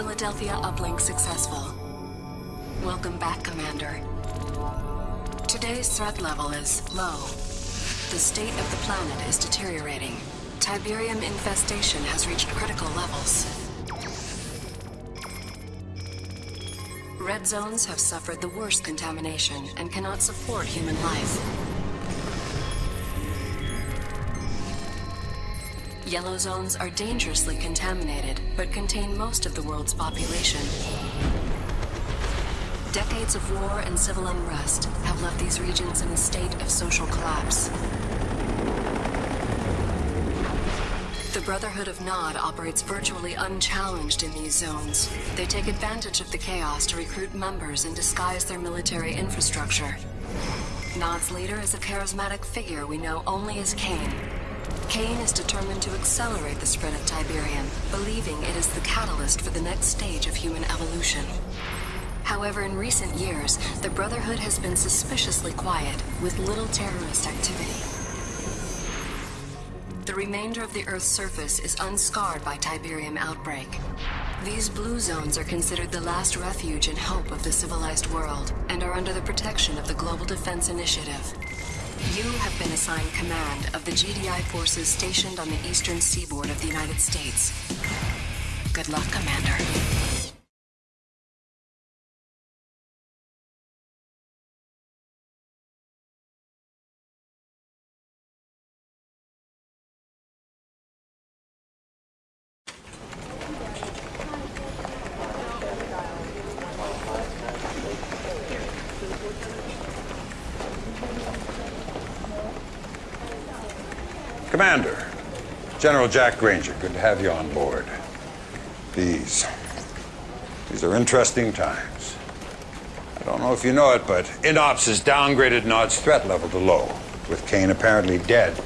Philadelphia uplink successful. Welcome back, Commander. Today's threat level is low. The state of the planet is deteriorating. Tiberium infestation has reached critical levels. Red zones have suffered the worst contamination and cannot support human life. Yellow zones are dangerously contaminated, but contain most of the world's population. Decades of war and civil unrest have left these regions in a state of social collapse. The Brotherhood of Nod operates virtually unchallenged in these zones. They take advantage of the chaos to recruit members and disguise their military infrastructure. Nod's leader is a charismatic figure we know only as Kane. Kane is determined to accelerate the spread of Tiberium, believing it is the catalyst for the next stage of human evolution. However, in recent years, the Brotherhood has been suspiciously quiet, with little terrorist activity. The remainder of the Earth's surface is unscarred by Tiberium outbreak. These blue zones are considered the last refuge and hope of the civilized world, and are under the protection of the Global Defense Initiative. You have been assigned command of the GDI forces stationed on the eastern seaboard of the United States. Good luck, Commander. Commander, General Jack Granger, good to have you on board. These, these are interesting times. I don't know if you know it, but INOPS has downgraded Nod's threat level to low. With Kane apparently dead,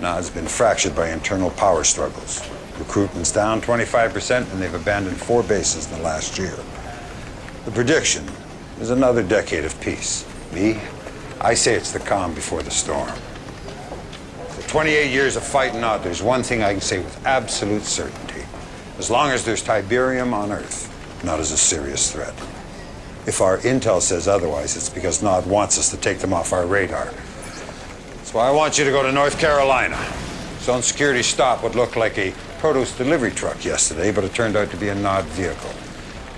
Nod's been fractured by internal power struggles. Recruitment's down 25%, and they've abandoned four bases in the last year. The prediction is another decade of peace. Me, I say it's the calm before the storm. 28 years of fighting out, there's one thing I can say with absolute certainty. As long as there's Tiberium on Earth, Nod is a serious threat. If our intel says otherwise, it's because Nod wants us to take them off our radar. Why I want you to go to North Carolina. Zone security stop what looked like a produce delivery truck yesterday, but it turned out to be a Nod vehicle.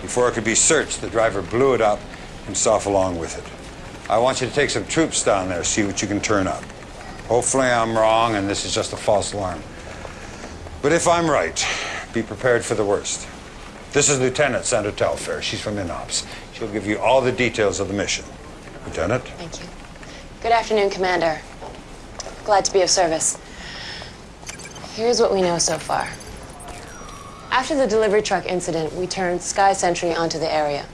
Before it could be searched, the driver blew it up, himself along with it. I want you to take some troops down there, see what you can turn up. Oh, Hopefully I'm wrong and this is just a false alarm. But if I'm right, be prepared for the worst. This is Lieutenant Sandra Telfair. She's from INOPS. She'll give you all the details of the mission. Lieutenant? Thank you. Good afternoon, Commander. Glad to be of service. Here's what we know so far. After the delivery truck incident, we turned Sky Sentry onto the area.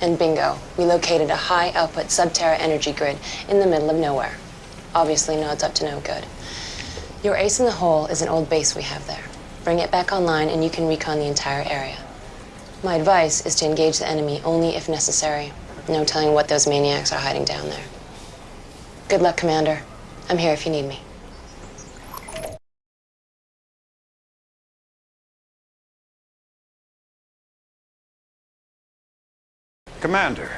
And bingo, we located a high-output Subterra energy grid in the middle of nowhere. Obviously, no, it's up to no good. Your ace in the hole is an old base we have there. Bring it back online and you can recon the entire area. My advice is to engage the enemy only if necessary. No telling what those maniacs are hiding down there. Good luck, Commander. I'm here if you need me. Commander,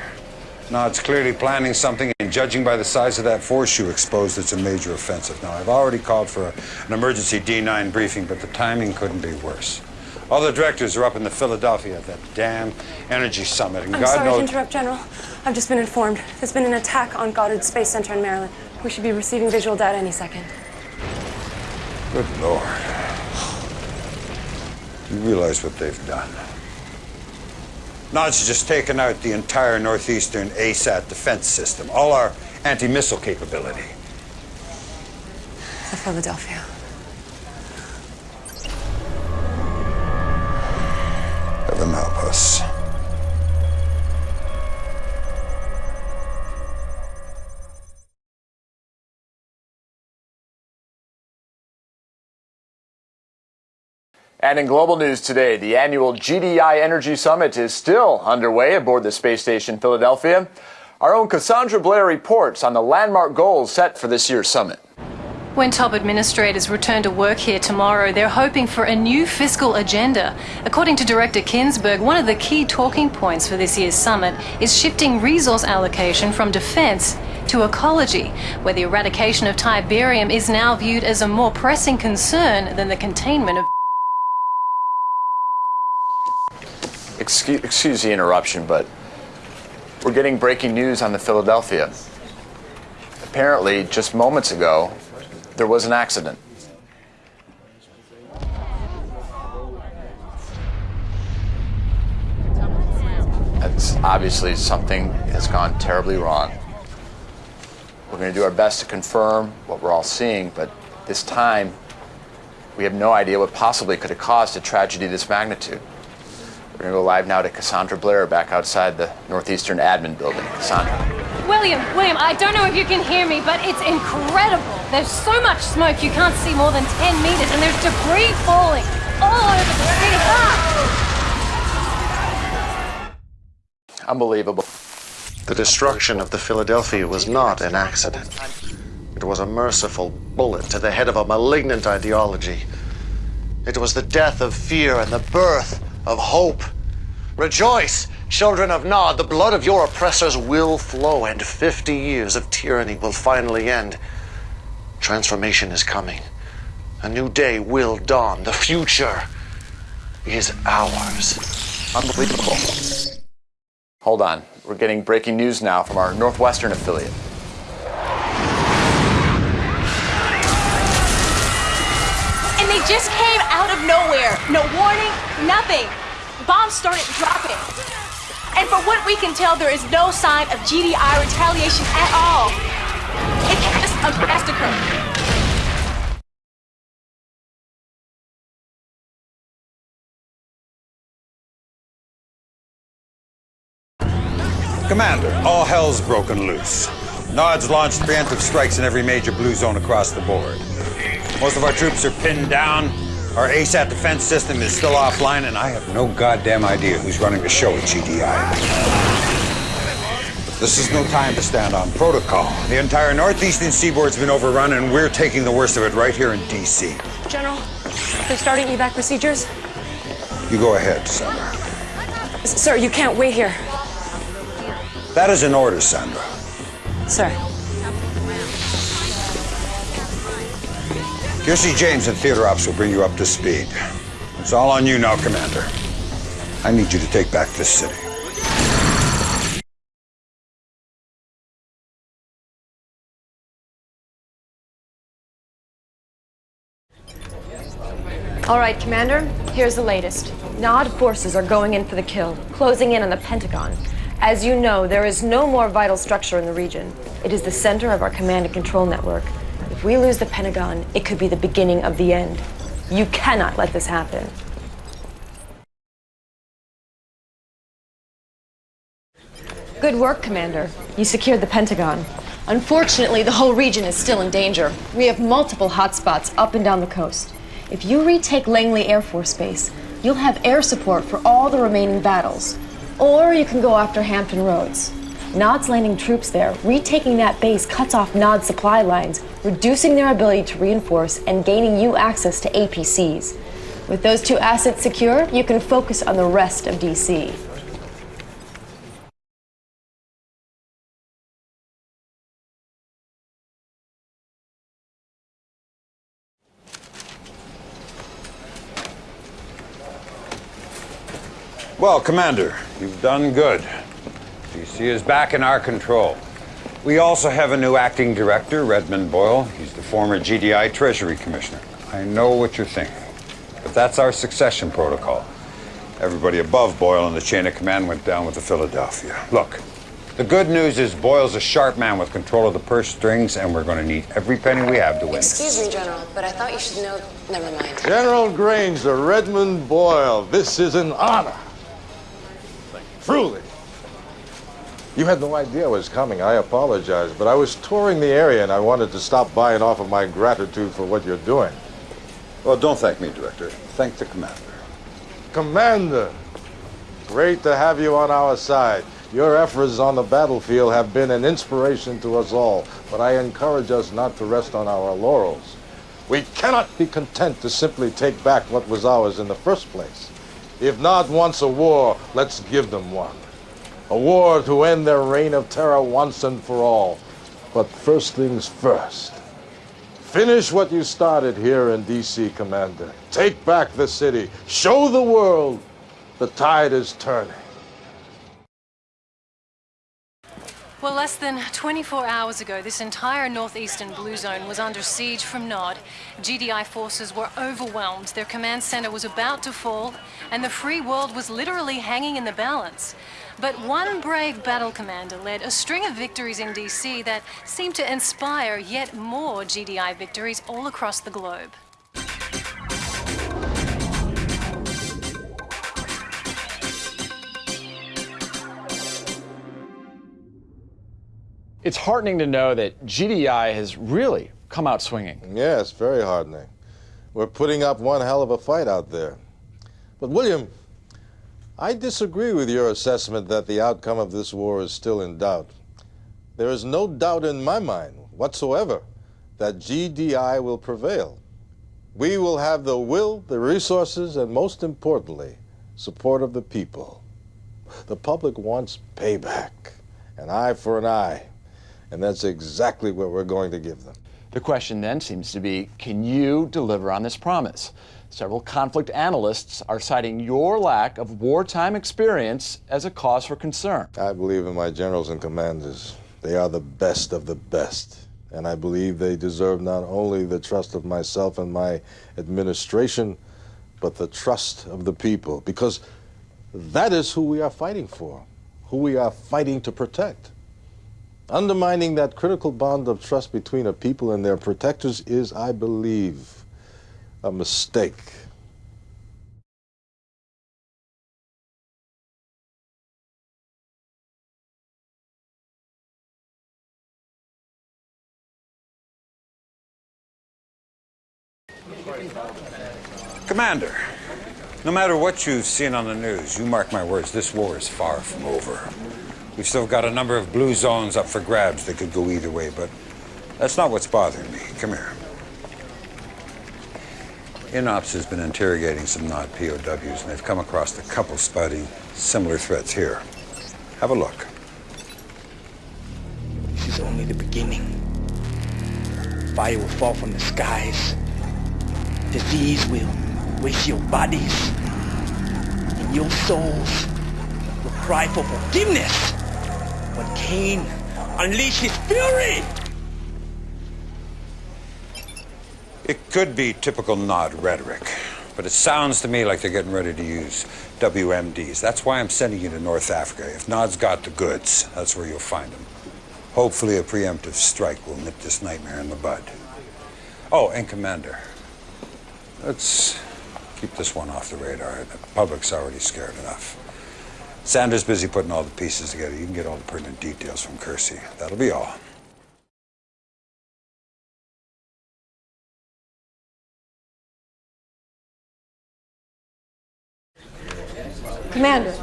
Nod's clearly planning something, and judging by the size of that force you exposed, it's a major offensive. Now, I've already called for a, an emergency D9 briefing, but the timing couldn't be worse. All the directors are up in the Philadelphia at that damn energy summit, and I'm God sorry knows... to interrupt, General. I've just been informed. There's been an attack on Goddard Space Center in Maryland. We should be receiving visual data any second. Good Lord. You realize what they've done? Nod's just taken out the entire northeastern ASAT defense system, all our anti-missile capability. The Philadelphia. And in global news today, the annual GDI Energy Summit is still underway aboard the space station Philadelphia. Our own Cassandra Blair reports on the landmark goals set for this year's summit. When top administrators return to work here tomorrow, they're hoping for a new fiscal agenda. According to Director Kinsberg, one of the key talking points for this year's summit is shifting resource allocation from defense to ecology, where the eradication of Tiberium is now viewed as a more pressing concern than the containment of. Excuse, excuse the interruption, but we're getting breaking news on the Philadelphia. Apparently, just moments ago, there was an accident. That's obviously something has gone terribly wrong. We're going to do our best to confirm what we're all seeing, but this time we have no idea what possibly could have caused a tragedy this magnitude. We're going to go live now to Cassandra Blair back outside the Northeastern Admin Building. Cassandra. William, William, I don't know if you can hear me, but it's incredible. There's so much smoke you can't see more than 10 meters, and there's debris falling all over the city. Ah! Unbelievable. The destruction of the Philadelphia was not an accident. It was a merciful bullet to the head of a malignant ideology. It was the death of fear and the birth of hope. Rejoice, children of Nod, the blood of your oppressors will flow, and 50 years of tyranny will finally end. Transformation is coming. A new day will dawn. The future is ours. Unbelievable. Hold on. We're getting breaking news now from our Northwestern affiliate. And they just came out nowhere. No warning, nothing. Bombs started dropping. And from what we can tell, there is no sign of GDI retaliation at all. It's just a massacre. Commander, all hell's broken loose. Nod's launched preemptive strikes in every major blue zone across the board. Most of our troops are pinned down. Our ASAT defense system is still offline, and I have no goddamn idea who's running the show at GDI. This is no time to stand on protocol. The entire northeastern seaboard's been overrun, and we're taking the worst of it right here in D.C. General, they're starting evac procedures. You go ahead, Sandra. S- Sir, you can't wait here. That is an order, Sandra. Sir. Kirce James and Theater Ops will bring you up to speed. It's all on you now, Commander. I need you to take back this city. All right, Commander, here's the latest. Nod forces are going in for the kill, closing in on the Pentagon. As you know, there is no more vital structure in the region. It is the center of our command and control network. If we lose the Pentagon, it could be the beginning of the end. You cannot let this happen. Good work, Commander. You secured the Pentagon. Unfortunately, the whole region is still in danger. We have multiple hotspots up and down the coast. If you retake Langley Air Force Base, you'll have air support for all the remaining battles. Or you can go after Hampton Roads. Nod's landing troops there. Retaking that base cuts off Nod's supply lines, reducing their ability to reinforce and gaining you access to APCs. With those two assets secure, you can focus on the rest of DC. Well, Commander, you've done good. DC is back in our control. We also have a new acting director, Redmond Boyle. He's the former GDI Treasury Commissioner. I know what you're thinking, but that's our succession protocol. Everybody above Boyle in the chain of command went down with the Philadelphia. Look, the good news is Boyle's a sharp man with control of the purse strings, and we're going to need every penny we have to win. Excuse me, General, but I thought you should know. Never mind. General Granger, Redmond Boyle, this is an honor. Truly. You had no idea I was coming. I apologize, but I was touring the area and I wanted to stop by and offer my gratitude for what you're doing. Well, don't thank me, Director. Thank the Commander. Commander, great to have you on our side. Your efforts on the battlefield have been an inspiration to us all, but I encourage us not to rest on our laurels. We cannot be content to simply take back what was ours in the first place. If Nod wants a war, let's give them one. A war to end their reign of terror once and for all. But first things first. Finish what you started here in D.C., Commander. Take back the city. Show the world the tide is turning. Well, less than 24 hours ago, this entire northeastern blue zone was under siege from Nod. GDI forces were overwhelmed, their command center was about to fall, and the free world was literally hanging in the balance. But one brave battle commander led a string of victories in DC that seemed to inspire yet more GDI victories all across the globe. It's heartening to know that GDI has really come out swinging. Yes, very heartening. We're putting up one hell of a fight out there. But, William, I disagree with your assessment that the outcome of this war is still in doubt. There is no doubt in my mind whatsoever that GDI will prevail. We will have the will, the resources, and most importantly, support of the people. The public wants payback, an eye for an eye, and that's exactly what we're going to give them. The question then seems to be can you deliver on this promise? Several conflict analysts are citing your lack of wartime experience as a cause for concern. I believe in my generals and commanders. They are the best of the best. And I believe they deserve not only the trust of myself and my administration, but the trust of the people. Because that is who we are fighting for, who we are fighting to protect. Undermining that critical bond of trust between a people and their protectors is, I believe, a mistake. Commander, no matter what you've seen on the news, you mark my words, this war is far from over. We've still got a number of blue zones up for grabs that could go either way, but that's not what's bothering me. Come here. INOPS has been interrogating some Nod POWs, and they've come across a couple spouting similar threats here. Have a look. This is only the beginning. Fire will fall from the skies. Disease will waste your bodies. And your souls will cry for forgiveness. When Kane unleashed his fury! It could be typical Nod rhetoric, but it sounds to me like they're getting ready to use WMDs. That's why I'm sending you to North Africa. If Nod's got the goods, that's where you'll find them. Hopefully a preemptive strike will nip this nightmare in the bud. Oh, and Commander, let's keep this one off the radar. The public's already scared enough. Sandra's busy putting all the pieces together. You can get all the pertinent details from Kirce. That'll be all. Commander,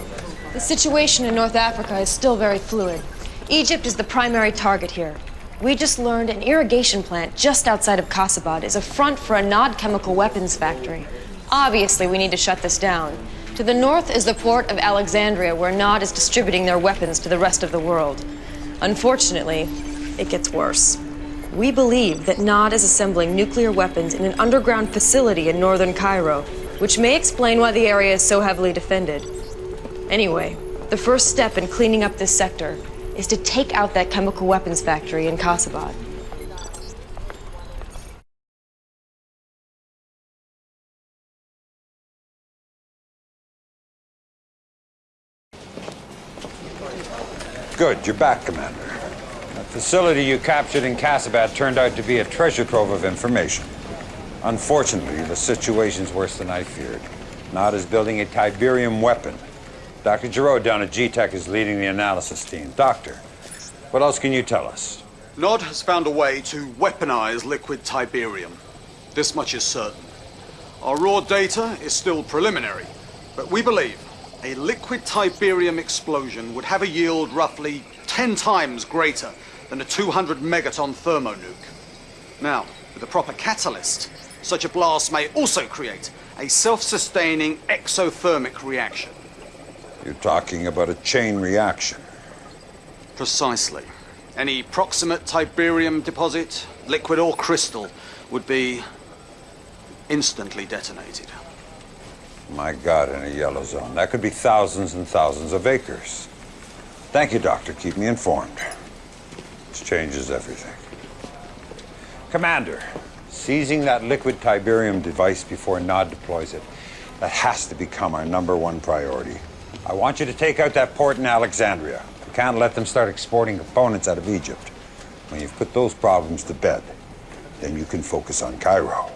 the situation in North Africa is still very fluid. Egypt is the primary target here. We just learned an irrigation plant just outside of Kasabad is a front for a Nod chemical weapons factory. Obviously, we need to shut this down. To the north is the port of Alexandria, where Nod is distributing their weapons to the rest of the world. Unfortunately, it gets worse. We believe that Nod is assembling nuclear weapons in an underground facility in northern Cairo, which may explain why the area is so heavily defended. Anyway, the first step in cleaning up this sector is to take out that chemical weapons factory in Kasabad. Good, you're back, Commander. The facility you captured in Kasabad turned out to be a treasure trove of information. Unfortunately, the situation's worse than I feared. Nod is building a Tiberium weapon. Dr. Giraud down at GTEC is leading the analysis team. Doctor, what else can you tell us? Nod has found a way to weaponize liquid Tiberium. This much is certain. Our raw data is still preliminary, but we believe A liquid Tiberium explosion would have a yield roughly 10 times greater than a 200 megaton thermonuke. Now, with a proper catalyst, such a blast may also create a self-sustaining exothermic reaction. You're talking about a chain reaction. Precisely. Any proximate Tiberium deposit, liquid or crystal, would be instantly detonated. My God, in a yellow zone. That could be thousands and thousands of acres. Thank you, Doctor. Keep me informed. This changes everything. Commander, seizing that liquid Tiberium device before Nod deploys it, that has to become our number one priority. I want you to take out that port in Alexandria. We can't let them start exporting components out of Egypt. When you've put those problems to bed, then you can focus on Cairo.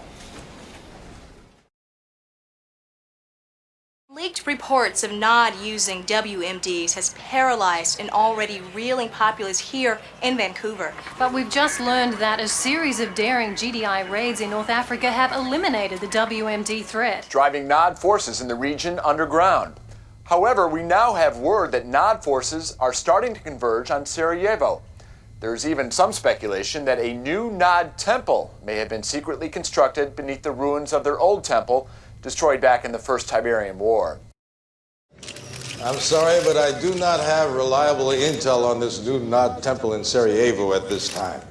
Leaked reports of Nod using WMDs has paralyzed an already reeling populace here in Vancouver. But we've just learned that a series of daring GDI raids in North Africa have eliminated the WMD threat. Driving NOD forces in the region underground. However, we now have word that NOD forces are starting to converge on Sarajevo. There's even some speculation that a new Nod temple may have been secretly constructed beneath the ruins of their old temple destroyed back in the First Tiberian War. I'm sorry, but I do not have reliable intel on this new Nod temple in Sarajevo at this time.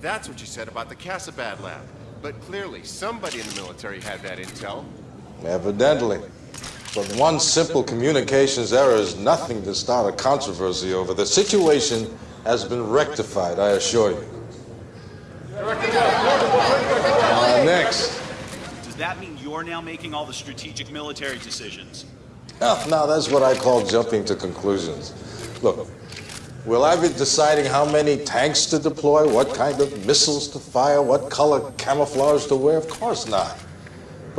That's what you said about the Casabad lab. But clearly, somebody in the military had that intel. Evidently. But one simple communications error is nothing to start a controversy over. The situation has been rectified, I assure you. Uh, next. Does that mean you're now making all the strategic military decisions? Oh, now that's what I call jumping to conclusions. Look, will I be deciding how many tanks to deploy, what kind of missiles to fire, what color camouflage to wear? Of course not.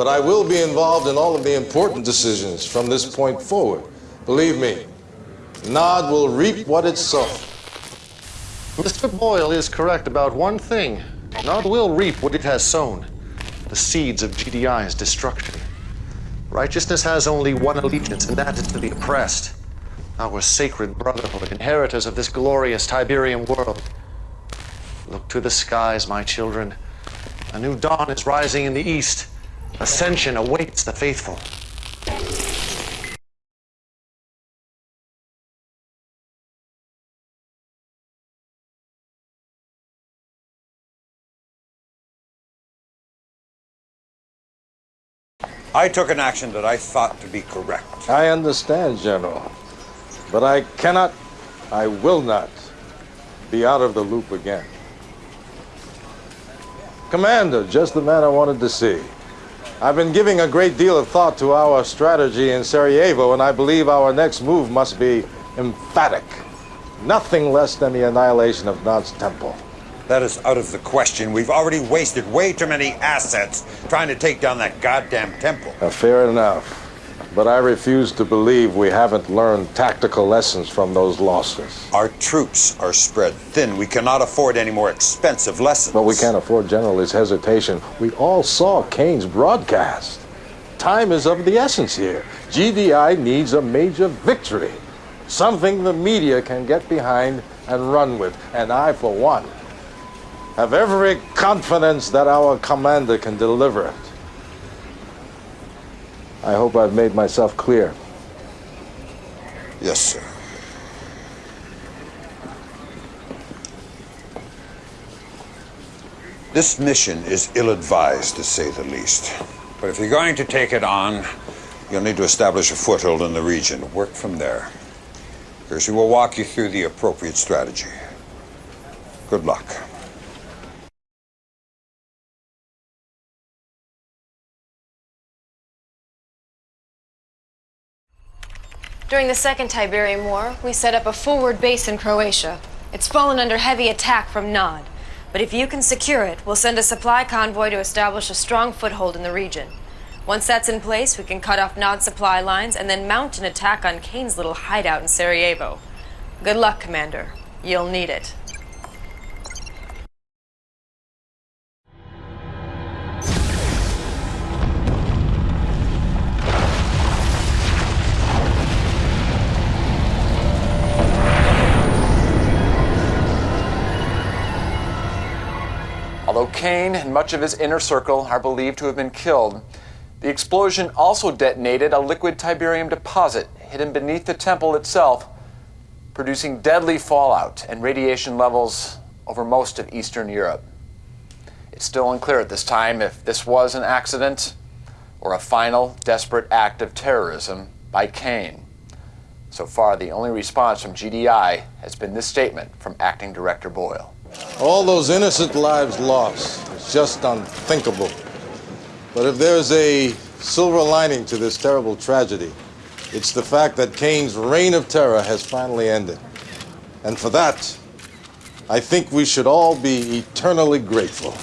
But I will be involved in all of the important decisions from this point forward. Believe me, Nod will reap what it sows. Mr. Boyle is correct about one thing. Nod will reap what it has sown the seeds of GDI's destruction. Righteousness has only one allegiance, and that is to the oppressed. Our sacred brotherhood, inheritors of this glorious Tiberian world. Look to the skies, my children. A new dawn is rising in the east. Ascension awaits the faithful. I took an action that I thought to be correct. I understand, General. But I cannot, I will not be out of the loop again. Commander, just the man I wanted to see. I've been giving a great deal of thought to our strategy in Sarajevo, and I believe our next move must be emphatic. Nothing less than the annihilation of Nod's temple. That is out of the question. We've already wasted way too many assets trying to take down that goddamn temple. Uh, fair enough. But I refuse to believe we haven't learned tactical lessons from those losses. Our troops are spread thin. We cannot afford any more expensive lessons. But we can't afford General his hesitation. We all saw Kane's broadcast. Time is of the essence here. GDI needs a major victory. Something the media can get behind and run with. And I, for one, have every confidence that our commander can deliver it. I hope I've made myself clear. Yes, sir. This mission is ill-advised, to say the least. But if you're going to take it on, you'll need to establish a foothold in the region. Work from there. Kirce will walk you through the appropriate strategy. Good luck. During the Second Tiberian War, we set up a forward base in Croatia. It's fallen under heavy attack from Nod. But if you can secure it, we'll send a supply convoy to establish a strong foothold in the region. Once that's in place, we can cut off Nod's supply lines and then mount an attack on Kane's little hideout in Sarajevo. Good luck, Commander. You'll need it. Kane and much of his inner circle are believed to have been killed, the explosion also detonated a liquid Tiberium deposit hidden beneath the temple itself, producing deadly fallout and radiation levels over most of Eastern Europe. It's still unclear at this time if this was an accident or a final desperate act of terrorism by Kane. So far, the only response from GDI has been this statement from Acting Director Boyle. All those innocent lives lost. is just unthinkable. But if there's a silver lining to this terrible tragedy, it's the fact that Kane's reign of terror has finally ended. And for that, I think we should all be eternally grateful.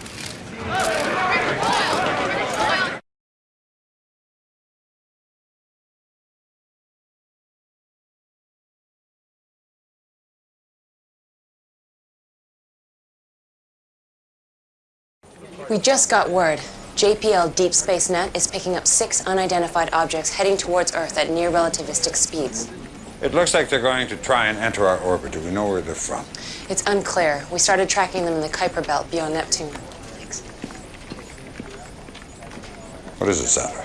We just got word. JPL Deep Space Net is picking up six unidentified objects heading towards Earth at near relativistic speeds. It looks like they're going to try and enter our orbit. Do we know where they're from? It's unclear. We started tracking them in the Kuiper Belt beyond Neptune. Thanks. What is it, Sandra?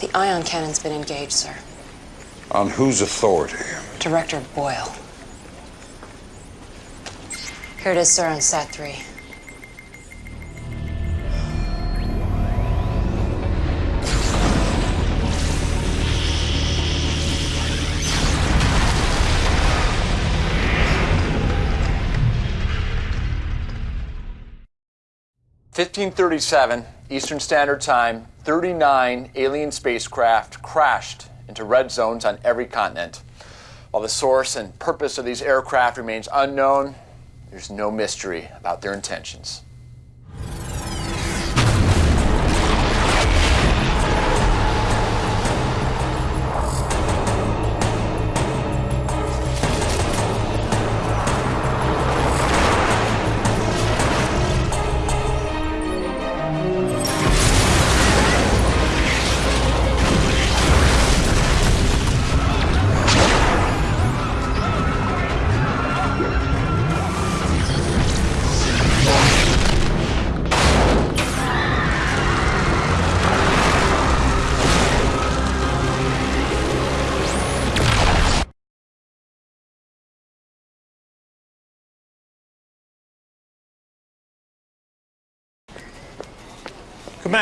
The ion cannon's been engaged, sir. On whose authority? Director Boyle. Here it is, sir, on Sat 3. Fifteen thirty-seven Eastern Standard Time. Thirty-nine alien spacecraft crashed into red zones on every continent. While the source and purpose of these aircraft remains unknown, there's no mystery about their intentions.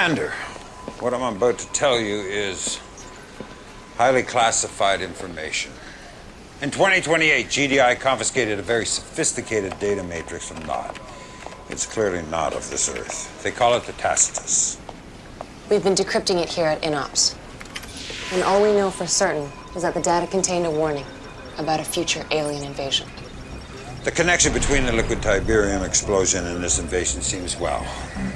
Commander, what I'm about to tell you is highly classified information. In 2028, GDI confiscated a very sophisticated data matrix from Nod. It's clearly not of this Earth. They call it the Tacitus. We've been decrypting it here at INOPS. And all we know for certain is that the data contained a warning about a future alien invasion. The connection between the liquid Tiberium explosion and this invasion seems, well,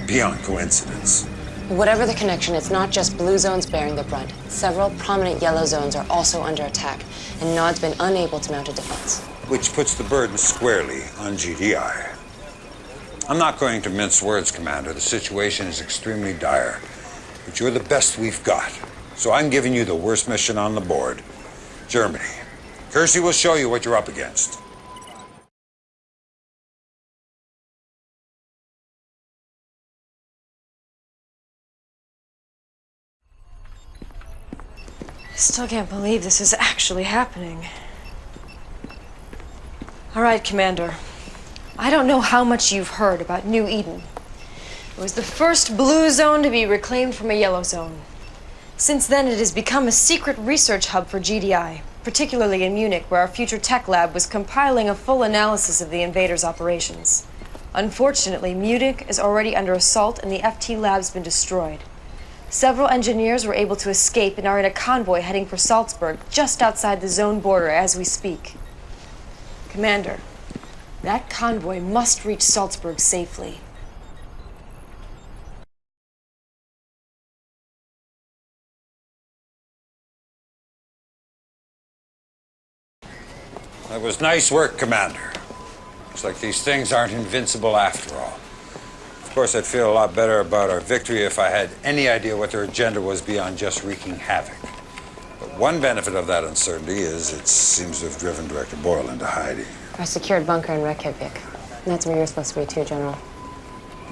beyond coincidence. Whatever the connection, it's not just blue zones bearing the brunt. Several prominent yellow zones are also under attack, and Nod's been unable to mount a defense. Which puts the burden squarely on GDI. I'm not going to mince words, Commander. The situation is extremely dire. But you're the best we've got. So I'm giving you the worst mission on the board Germany. Kirce will show you what you're up against. I still can't believe this is actually happening. All right, Commander. I don't know how much you've heard about New Eden. It was the first blue zone to be reclaimed from a yellow zone. Since then, it has become a secret research hub for GDI, particularly in Munich, where our future tech lab was compiling a full analysis of the invaders' operations. Unfortunately, Munich is already under assault and the FT lab's been destroyed. Several engineers were able to escape and are in a convoy heading for Salzburg, just outside the zone border as we speak. Commander, that convoy must reach Salzburg safely. That was nice work, Commander. Looks like these things aren't invincible after all. Of course, I'd feel a lot better about our victory if I had any idea what their agenda was beyond just wreaking havoc. But one benefit of that uncertainty is it seems to have driven Director Boyle into hiding. Our secured bunker in Reykjavik. That's where you're supposed to be too, General.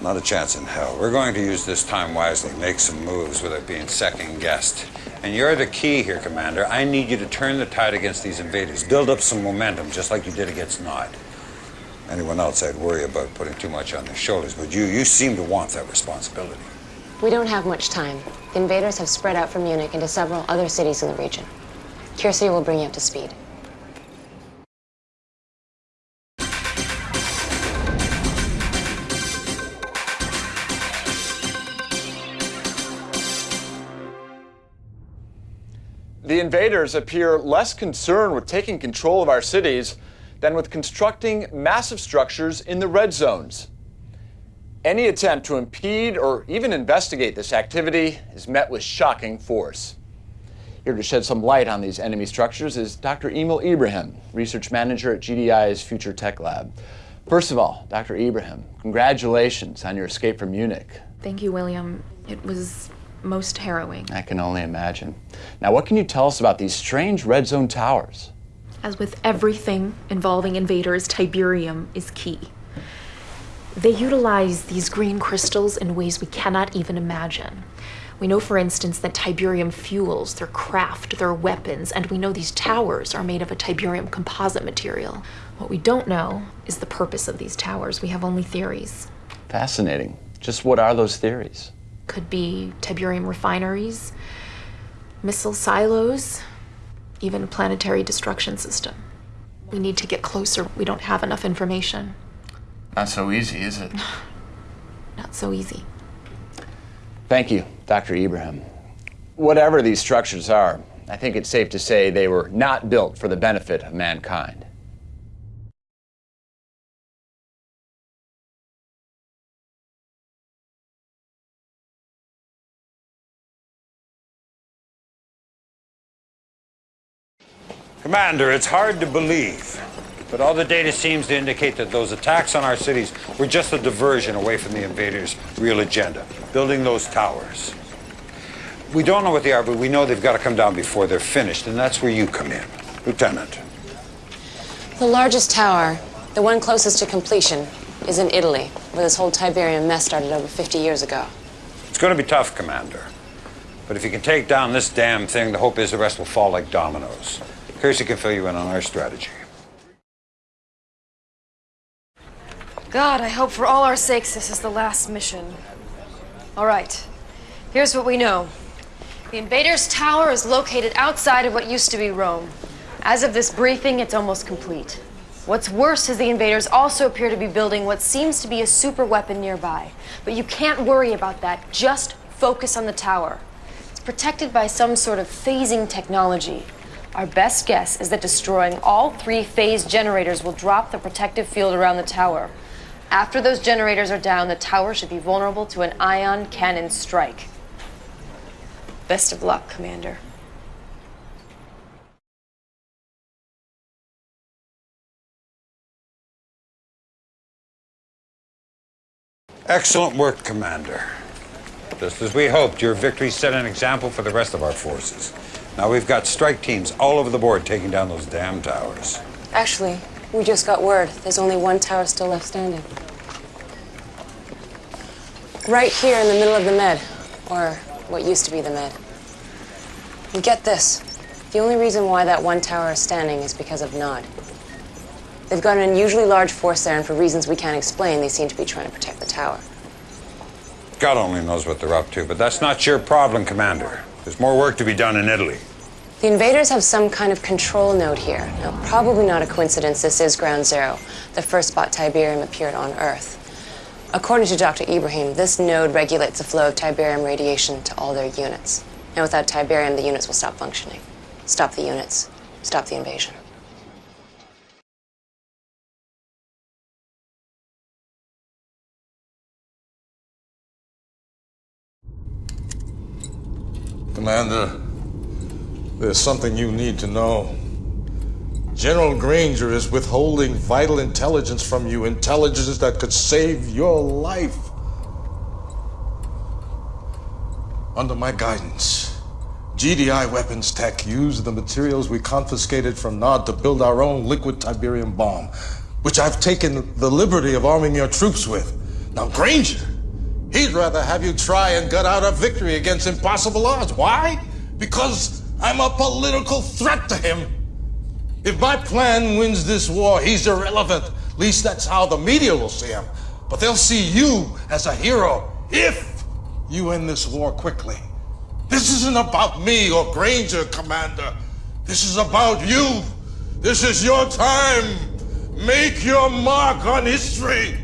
Not a chance in hell. We're going to use this time wisely, make some moves without being second guessed. And you're the key here, Commander. I need you to turn the tide against these invaders. Build up some momentum, just like you did against Nod. Anyone else, I'd worry about putting too much on their shoulders. But you, you seem to want that responsibility. We don't have much time. The invaders have spread out from Munich into several other cities in the region. Kirce will bring you up to speed. The invaders appear less concerned with taking control of our cities than with constructing massive structures in the red zones. Any attempt to impede or even investigate this activity is met with shocking force. Here to shed some light on these enemy structures is Dr. Emil Ibrahim, research manager at GDI's Future Tech Lab. First of all, Dr. Ibrahim, congratulations on your escape from Munich. Thank you, William. It was most harrowing. I can only imagine. Now, what can you tell us about these strange red zone towers? As with everything involving invaders, Tiberium is key. They utilize these green crystals in ways we cannot even imagine. We know, for instance, that Tiberium fuels their craft, their weapons, and we know these towers are made of a Tiberium composite material. What we don't know is the purpose of these towers. We have only theories. Fascinating. Just what are those theories? Could be Tiberium refineries, missile silos, even planetary destruction system. We need to get closer. We don't have enough information. Not so easy, is it? Not so easy. Thank you, Dr. Ibrahim. Whatever these structures are, I think it's safe to say they were not built for the benefit of mankind. Commander, it's hard to believe, but all the data seems to indicate that those attacks on our cities were just a diversion away from the invaders' real agenda, building those towers. We don't know what they are, but we know they've got to come down before they're finished, and that's where you come in. Lieutenant. The largest tower, the one closest to completion, is in Italy, where this whole Tiberium mess started over 50 years ago. It's going to be tough, Commander. But if you can take down this damn thing, the hope is the rest will fall like dominoes. Kirce can fill you in on our strategy. God, I hope for all our sakes this is the last mission. All right, here's what we know. The Invaders Tower is located outside of what used to be Rome. As of this briefing, it's almost complete. What's worse is the invaders also appear to be building what seems to be a super weapon nearby. But you can't worry about that. Just focus on the tower. It's protected by some sort of phasing technology. Our best guess is that destroying all three phase generators will drop the protective field around the tower. After those generators are down, the tower should be vulnerable to an ion cannon strike. Best of luck, Commander. Excellent work, Commander. Just as we hoped, your victory set an example for the rest of our forces. Now we've got strike teams all over the board taking down those damn towers. Actually, we just got word. There's only one tower still left standing. Right here in the middle of the Med, or what used to be the Med. And get this. The only reason why that one tower is standing is because of Nod. They've got an unusually large force there, and for reasons we can't explain, they seem to be trying to protect the tower. God only knows what they're up to, but that's not your problem, Commander. There's more work to be done in Italy. The invaders have some kind of control node here. Now, probably not a coincidence this is Ground Zero, the first spot Tiberium appeared on Earth. According to Dr. Ibrahim, this node regulates the flow of Tiberium radiation to all their units. And without Tiberium, the units will stop functioning. Stop the units. Stop the invasion. Commander, there's something you need to know. General Granger is withholding vital intelligence from you, intelligence that could save your life. Under my guidance, GDI Weapons Tech used the materials we confiscated from Nod to build our own liquid Tiberium bomb, which I've taken the liberty of arming your troops with. Now, Granger, he'd rather have you try and gut out a victory against impossible odds. Why? Because I'm a political threat to him. If my plan wins this war, he's irrelevant. At least that's how the media will see him. But they'll see you as a hero if you end this war quickly. This isn't about me or Granger, Commander. This is about you. This is your time. Make your mark on history.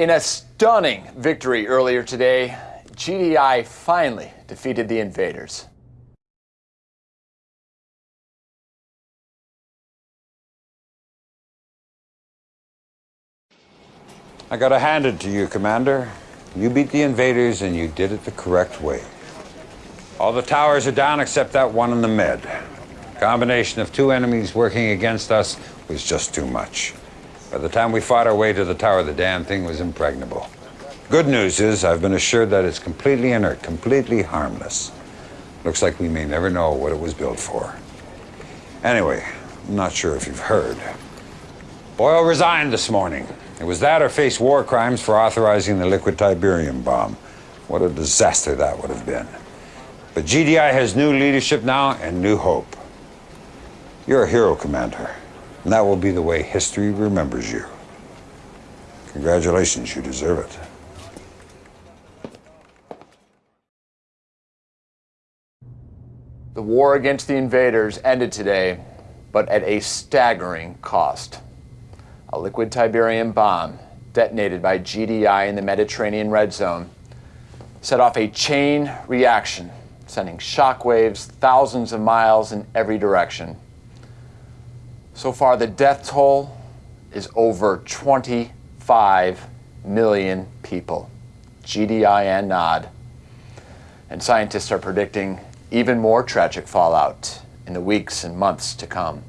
In a stunning victory earlier today, GDI finally defeated the invaders. I gotta hand it to you, Commander. You beat the invaders and you did it the correct way. All the towers are down except that one in the med. Combination of two enemies working against us was just too much. By the time we fought our way to the tower, the damn thing was impregnable. Good news is I've been assured that it's completely inert, completely harmless. Looks like we may never know what it was built for. Anyway, I'm not sure if you've heard. Boyle resigned this morning. It was that or face war crimes for authorizing the liquid Tiberium bomb. What a disaster that would have been. But GDI has new leadership now and new hope. You're a hero, Commander, and that will be the way history remembers you. Congratulations, you deserve it. The war against the invaders ended today, but at a staggering cost. A liquid Tiberium bomb detonated by GDI in the Mediterranean Red Zone set off a chain reaction, sending shockwaves thousands of miles in every direction. So far, the death toll is over 25 million people, GDI and NOD. And scientists are predicting even more tragic fallout in the weeks and months to come.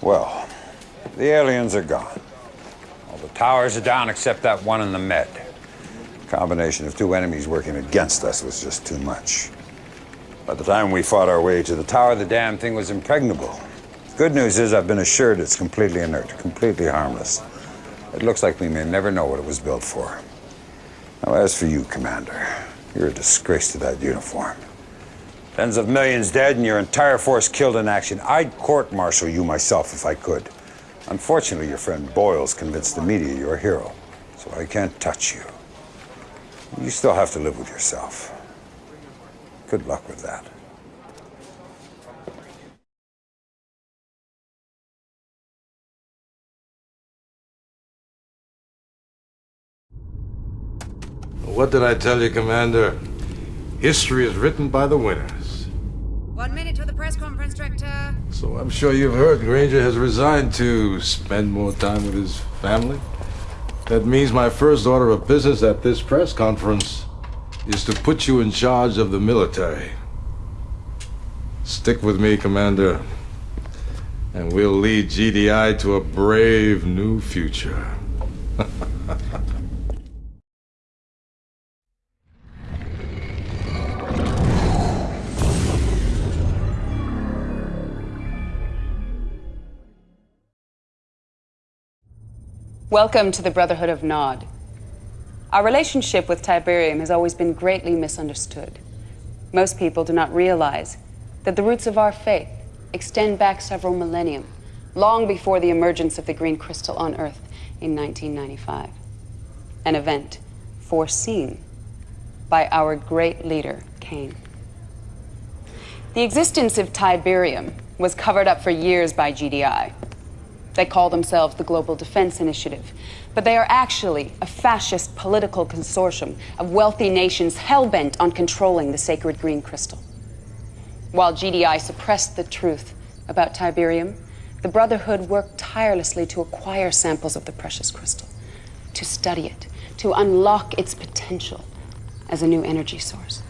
Well, the aliens are gone. All the towers are down except that one in the med. Combination of two enemies working against us was just too much. By the time we fought our way to the tower, the damn thing was impregnable. Good news is I've been assured it's completely inert, completely harmless. It looks like we may never know what it was built for. Now, as for you, Commander, you're a disgrace to that uniform. Tens of millions dead and your entire force killed in action. I'd court-martial you myself if I could. Unfortunately, your friend Boyle's convinced the media you're a hero, so I can't touch you. You still have to live with yourself. Good luck with that. What did I tell you, Commander? History is written by the winners. One minute to the press conference, Director. So I'm sure you've heard Granger has resigned to spend more time with his family. That means my first order of business at this press conference is to put you in charge of the military. Stick with me, Commander, and we'll lead GDI to a brave new future. Welcome to the Brotherhood of Nod. Our relationship with Tiberium has always been greatly misunderstood. Most people do not realize that the roots of our faith extend back several millennium, long before the emergence of the green crystal on Earth in 1995. An event foreseen by our great leader, Kane. The existence of Tiberium was covered up for years by GDI. They call themselves the Global Defense Initiative, but they are actually a fascist political consortium of wealthy nations hell bent on controlling the sacred green crystal. While GDI suppressed the truth about Tiberium, the Brotherhood worked tirelessly to acquire samples of the precious crystal, to study it, to unlock its potential as a new energy source.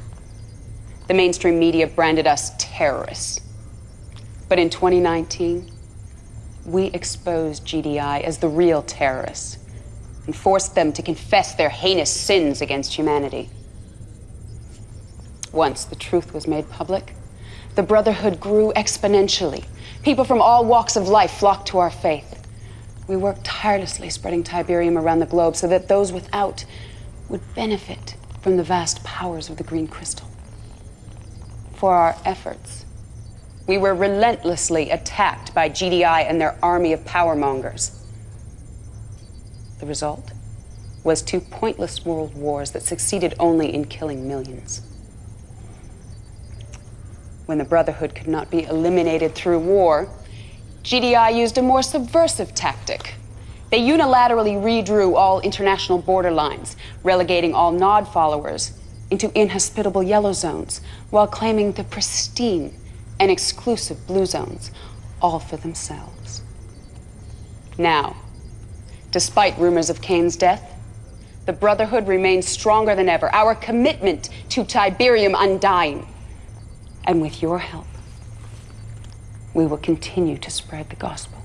The mainstream media branded us terrorists. But in 2019, we exposed GDI as the real terrorists and forced them to confess their heinous sins against humanity. Once the truth was made public, the Brotherhood grew exponentially. People from all walks of life flocked to our faith. We worked tirelessly spreading Tiberium around the globe so that those without would benefit from the vast powers of the green crystal. For our efforts, we were relentlessly attacked by GDI and their army of powermongers. The result was two pointless world wars that succeeded only in killing millions. When the Brotherhood could not be eliminated through war, GDI used a more subversive tactic. They unilaterally redrew all international border lines, relegating all Nod followers into inhospitable yellow zones, while claiming the pristine and exclusive blue zones, all for themselves. Now, despite rumors of Kane's death, the Brotherhood remains stronger than ever. Our commitment to Tiberium undying. And with your help, we will continue to spread the gospel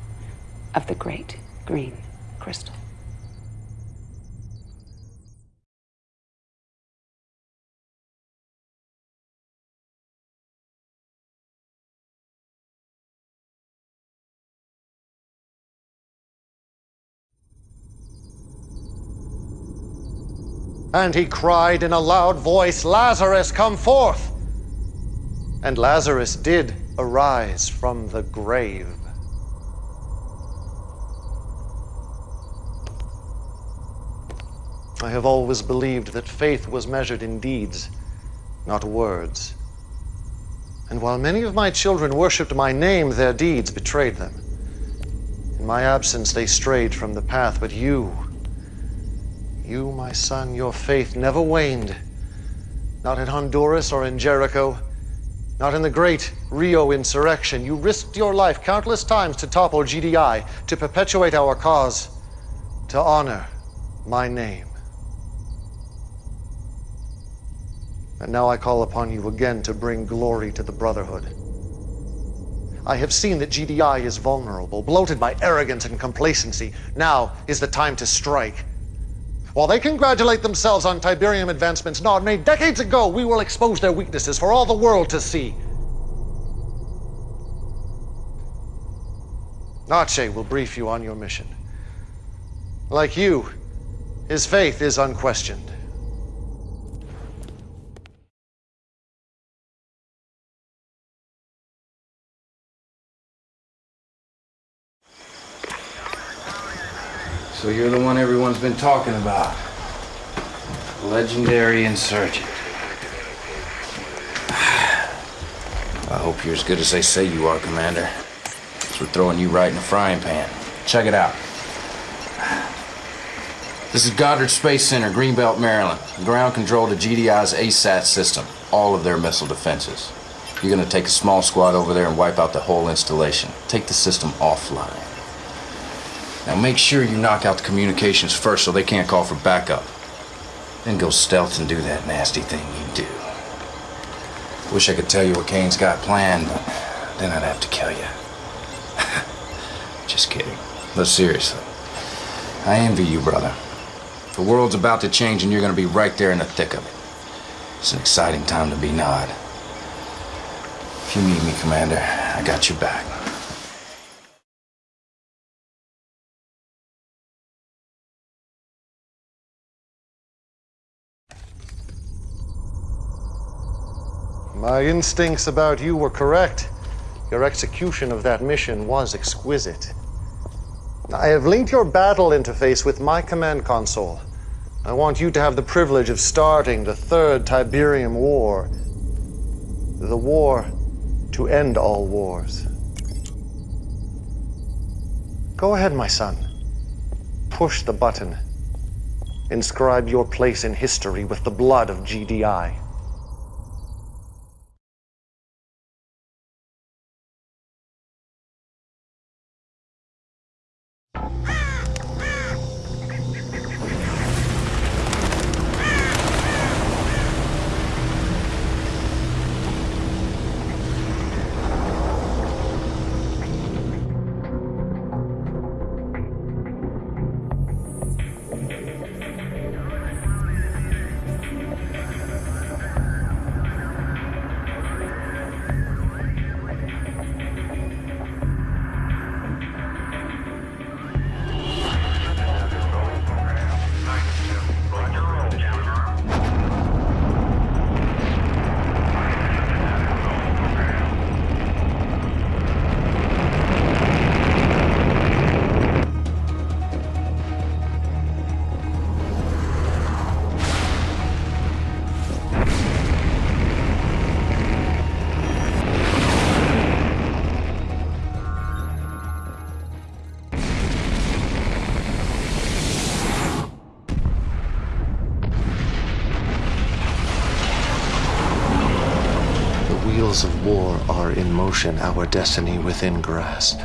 of the great green crystal. And he cried in a loud voice, Lazarus, come forth! And Lazarus did arise from the grave. I have always believed that faith was measured in deeds, not words. And while many of my children worshipped my name, their deeds betrayed them. In my absence, they strayed from the path, but you, you, my son, your faith never waned. Not in Honduras or in Jericho, not in the great Rio insurrection. You risked your life countless times to topple GDI, to perpetuate our cause, to honor my name. And now I call upon you again to bring glory to the Brotherhood. I have seen that GDI is vulnerable, bloated by arrogance and complacency. Now is the time to strike. While they congratulate themselves on Tiberium advancements Nod made decades ago, we will expose their weaknesses for all the world to see. Nache will brief you on your mission. Like you, his faith is unquestioned. So you're the one everyone's been talking about. Legendary insurgent. I hope you're as good as they say you are, Commander. We're throwing you right in the frying pan. Check it out. This is Goddard Space Center, Greenbelt, Maryland. Ground control to GDI's ASAT system, all of their missile defenses. You're gonna take a small squad over there and wipe out the whole installation. Take the system offline. Now make sure you knock out the communications first so they can't call for backup. Then go stealth and do that nasty thing you do. Wish I could tell you what Kane's got planned, but then I'd have to kill you. Just kidding. But seriously, I envy you, brother. The world's about to change and you're gonna be right there in the thick of it. It's an exciting time to be Nod. If you need me, Commander, I got your back. My instincts about you were correct. Your execution of that mission was exquisite. I have linked your battle interface with my command console. I want you to have the privilege of starting the Third Tiberium War. The war to end all wars. Go ahead, my son. Push the button. Inscribe your place in history with the blood of GDI. Our destiny within grasp.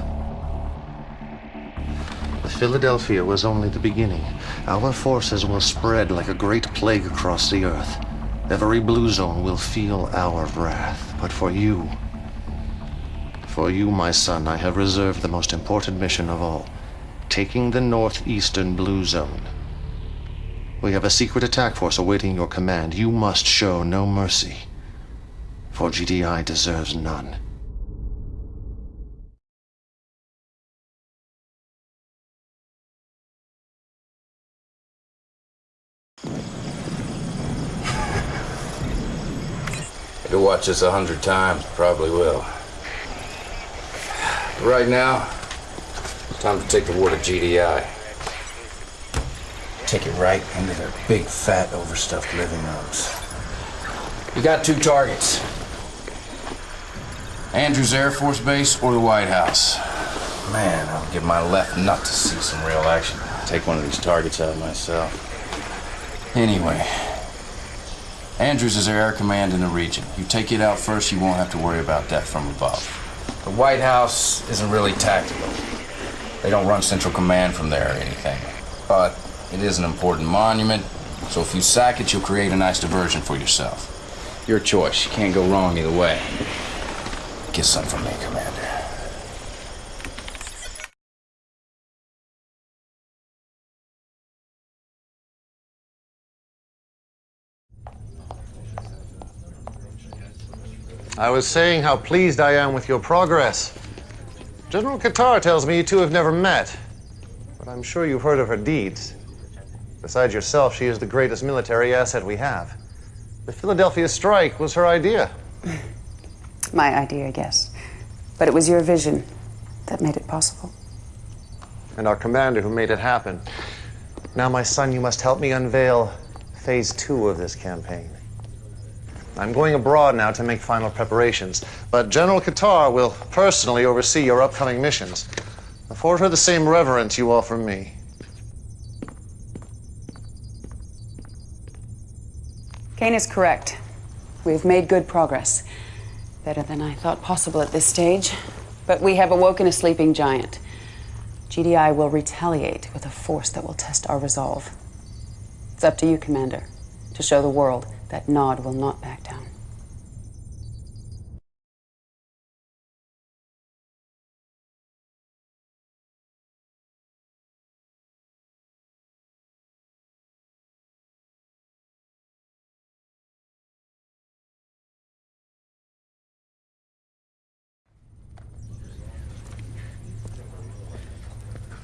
The Philadelphia was only the beginning. Our forces will spread like a great plague across the earth. Every blue zone will feel our wrath. But for you, for you, my son, I have reserved the most important mission of all taking the northeastern blue zone. We have a secret attack force awaiting your command. You must show no mercy, for GDI deserves none. Watch this a hundred times, probably will. But right now, it's time to take the war to GDI. Take it right into their big, fat, overstuffed living rooms. You got two targets. Andrews Air Force Base or the White House. Man, I'll give my left nut to see some real action. Take one of these targets out myself. Anyway, Andrews is our air command in the region. You take it out first, you won't have to worry about death from above. The White House isn't really tactical. They don't run central command from there or anything. But it is an important monument, so if you sack it, you'll create a nice diversion for yourself. Your choice. You can't go wrong either way. Get some from me, Commander. I was saying how pleased I am with your progress. General Qatar tells me you two have never met, but I'm sure you've heard of her deeds. Besides yourself, she is the greatest military asset we have. The Philadelphia strike was her idea. My idea, yes. But it was your vision that made it possible. And our commander who made it happen. Now, my son, you must help me unveil phase two of this campaign. I'm going abroad now to make final preparations, but General Qatar will personally oversee your upcoming missions. Afford her the same reverence you offer me. Kane is correct. We've made good progress. Better than I thought possible at this stage. But we have awoken a sleeping giant. GDI will retaliate with a force that will test our resolve. It's up to you, Commander, to show the world that Nod will not back down.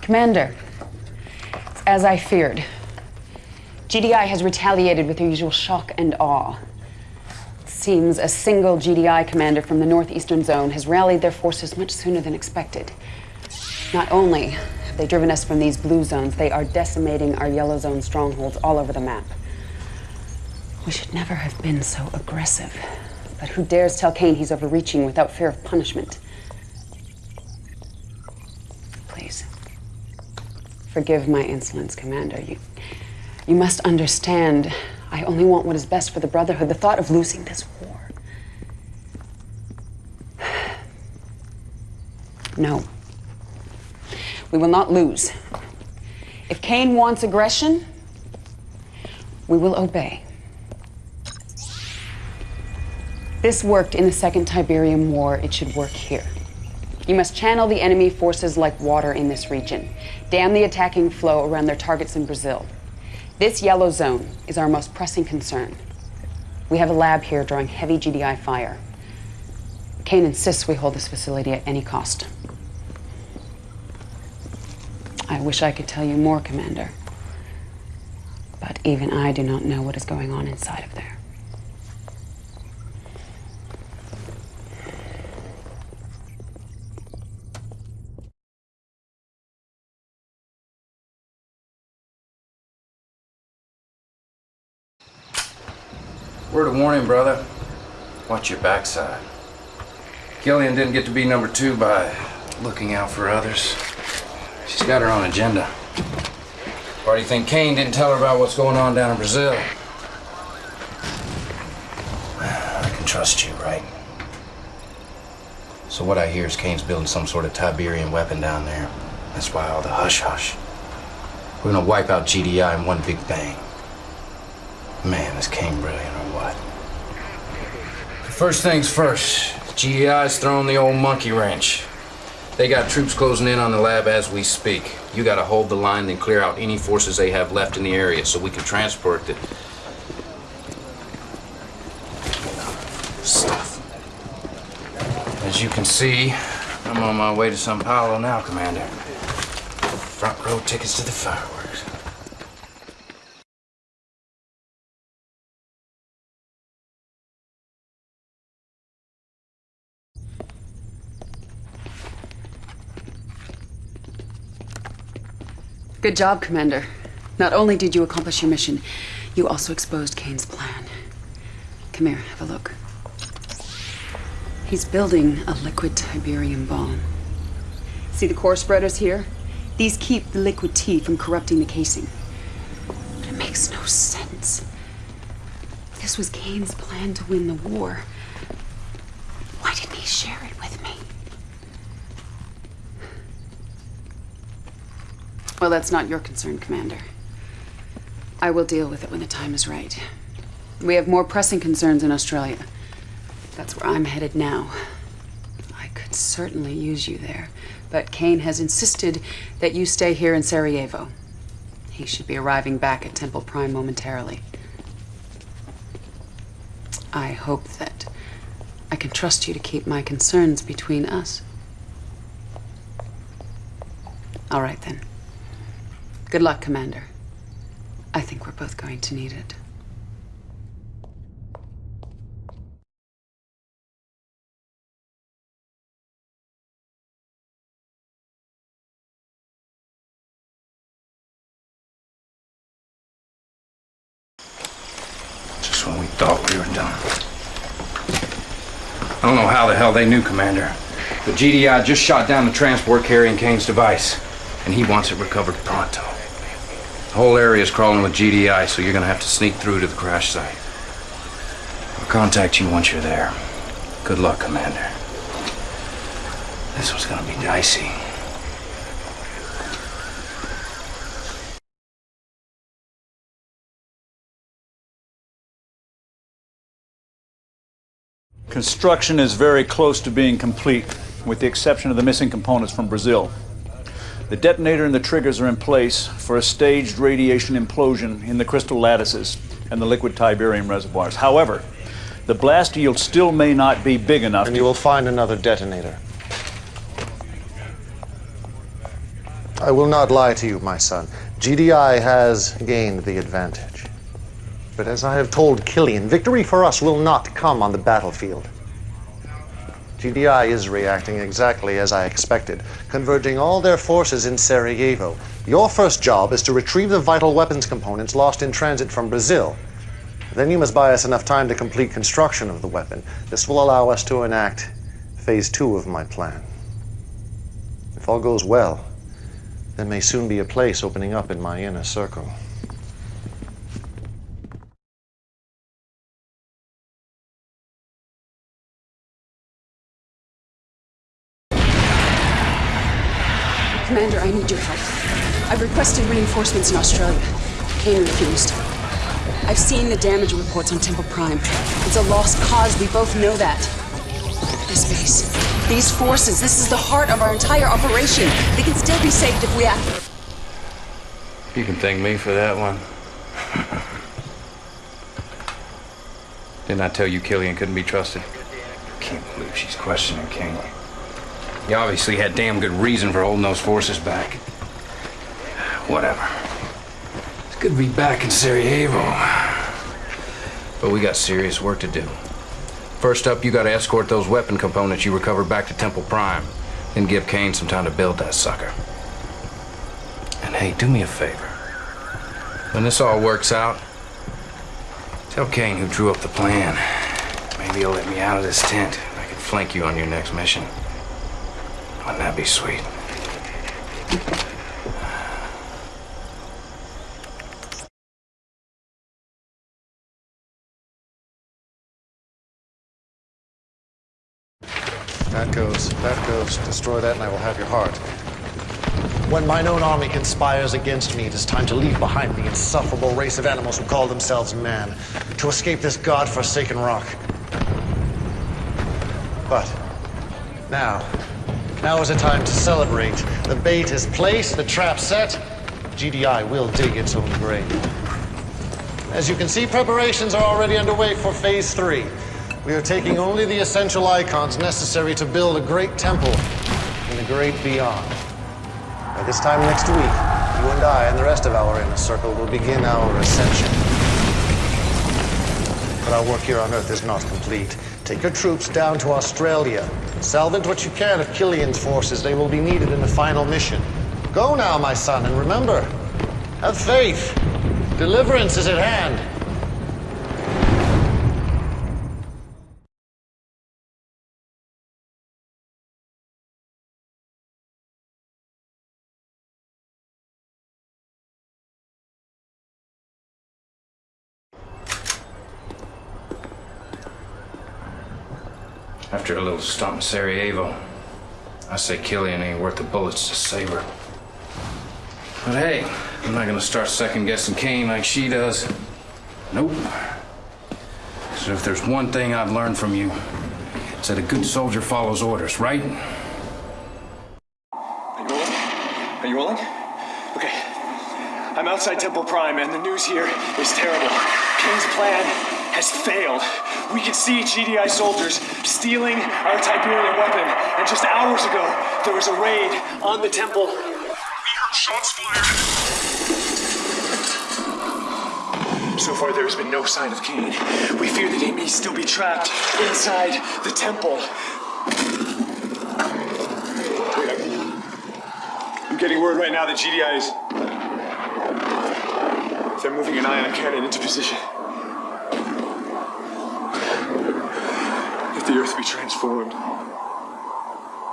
Commander, as I feared. GDI has retaliated with their usual shock and awe. It seems a single GDI commander from the northeastern zone has rallied their forces much sooner than expected. Not only have they driven us from these blue zones, they are decimating our yellow zone strongholds all over the map. We should never have been so aggressive. But who dares tell Kane he's overreaching without fear of punishment? Please. Forgive my insolence, Commander. You, you must understand, I only want what is best for the Brotherhood. The thought of losing this war. No. We will not lose. If Kane wants aggression, we will obey. This worked in the Second Tiberium War. It should work here. You must channel the enemy forces like water in this region. Dam the attacking flow around their targets in Brazil. This yellow zone is our most pressing concern. We have a lab here drawing heavy GDI fire. Kane insists we hold this facility at any cost. I wish I could tell you more, Commander. But even I do not know what is going on inside of there. Word of warning, brother. Watch your backside. Kilian didn't get to be number two by looking out for others. She's got her own agenda. Why do you think Kane didn't tell her about what's going on down in Brazil? I can trust you, right? So what I hear is Kane's building some sort of Tiberium weapon down there. That's why all the hush-hush. We're gonna wipe out GDI in one big bang. Man, is Kane brilliant what? First things first, GDI's throwing the old monkey wrench. They got troops closing in on the lab as we speak. You gotta hold the line, then clear out any forces they have left in the area so we can transport the stuff. As you can see, I'm on my way to Sao Paulo now, Commander. Front row tickets to the fireworks. Good job, Commander. Not only did you accomplish your mission, you also exposed Kane's plan. Come here, have a look. He's building a liquid Tiberium bomb. See the core spreaders here? These keep the liquid tea from corrupting the casing. But it makes no sense. This was Kane's plan to win the war. Why didn't he share it with me? Well, that's not your concern, Commander. I will deal with it when the time is right. We have more pressing concerns in Australia. That's where I'm headed now. I could certainly use you there, but Kane has insisted that you stay here in Sarajevo. He should be arriving back at Temple Prime momentarily. I hope that I can trust you to keep my concerns between us. All right, then. Good luck, Commander. I think we're both going to need it. Just when we thought we were done. I don't know how the hell they knew, Commander, but GDI just shot down the transport carrying Kane's device, and he wants it recovered pronto. The whole area is crawling with GDI, so you're gonna have to sneak through to the crash site. I'll contact you once you're there. Good luck, Commander. This was gonna be dicey. Construction is very close to being complete, with the exception of the missing components from Brazil. The detonator and the triggers are in place for a staged radiation implosion in the crystal lattices and the liquid tiberium reservoirs. However, the blast yield still may not be big enough. And you will find another detonator. I will not lie to you, my son. GDI has gained the advantage. But as I have told Kilian, victory for us will not come on the battlefield. GDI is reacting exactly as I expected, converging all their forces in Sarajevo. Your first job is to retrieve the vital weapons components lost in transit from Brazil. Then you must buy us enough time to complete construction of the weapon. This will allow us to enact phase two of my plan. If all goes well, there may soon be a place opening up in my inner circle. Commander, I need your help. I've requested reinforcements in Australia. Kane refused. I've seen the damage reports on Temple Prime. It's a lost cause, we both know that. This base, these forces, this is the heart of our entire operation. They can still be saved if we act. You can thank me for that one. Didn't I tell you Kilian couldn't be trusted? Can't believe she's questioning Kane. He obviously had damn good reason for holding those forces back. Whatever. It's good to be back in Sarajevo. But we got serious work to do. First up, you gotta escort those weapon components you recovered back to Temple Prime. Then give Kane some time to build that sucker. And hey, do me a favor. When this all works out, tell Kane who drew up the plan. Maybe he'll let me out of this tent. I can flank you on your next mission. Wouldn't that be sweet? That goes. That goes. Destroy that, and I will have your heart. When mine own army conspires against me, it is time to leave behind the insufferable race of animals who call themselves man, to escape this god-forsaken rock. But now, now is a time to celebrate. The bait is placed, the trap set. GDI will dig its own grave. As you can see, preparations are already underway for phase three. We are taking only the essential icons necessary to build a great temple in the great beyond. By this time next week, you and I and the rest of our inner circle will begin our ascension. But our work here on Earth is not complete. Take your troops down to Australia. Salvage what you can of Kilian's forces. They will be needed in the final mission. Go now, my son, and remember, have faith. Deliverance is at hand. A little stomp in Sarajevo, I say Kilian ain't worth the bullets to save her. But hey, I'm not gonna start second guessing Kane like she does. Nope. So if there's one thing I've learned from you, it's that a good soldier follows orders, right? Are you rolling? Are you rolling? Okay. I'm outside Temple Prime, and the news here is terrible. Kane's plan has failed. We can see GDI soldiers stealing our Tiberium weapon, and just hours ago, there was a raid on the temple. We heard shots fired. So far, there has been no sign of Kane. We fear that he may still be trapped inside the temple. I'm getting word right now that GDI is. They're moving an ion cannon into position. Let the earth transformed.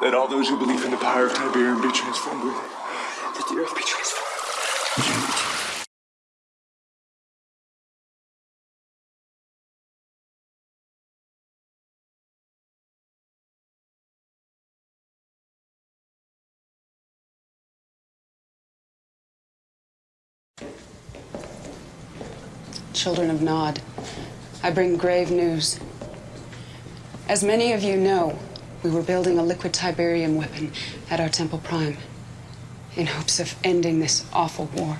Let all those who believe in the power of Tiberium be transformed with it. Let the earth be transformed. Children of Nod, I bring grave news. As many of you know, we were building a liquid Tiberium weapon at our Temple Prime in hopes of ending this awful war.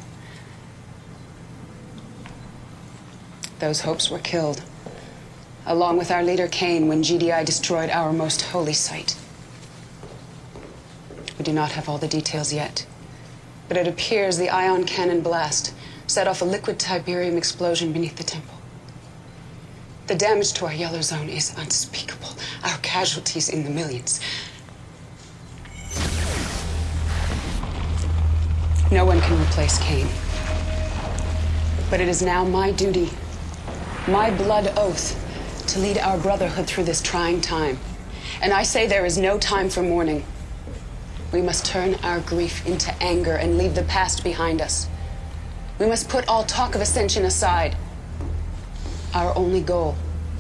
Those hopes were killed, along with our leader Kane, when GDI destroyed our most holy site. We do not have all the details yet, but it appears the ion cannon blast set off a liquid Tiberium explosion beneath the temple. The damage to our yellow zone is unspeakable. Our casualties in the millions. No one can replace Kane. But it is now my duty, my blood oath, to lead our brotherhood through this trying time. And I say there is no time for mourning. We must turn our grief into anger and leave the past behind us. We must put all talk of ascension aside. Our only goal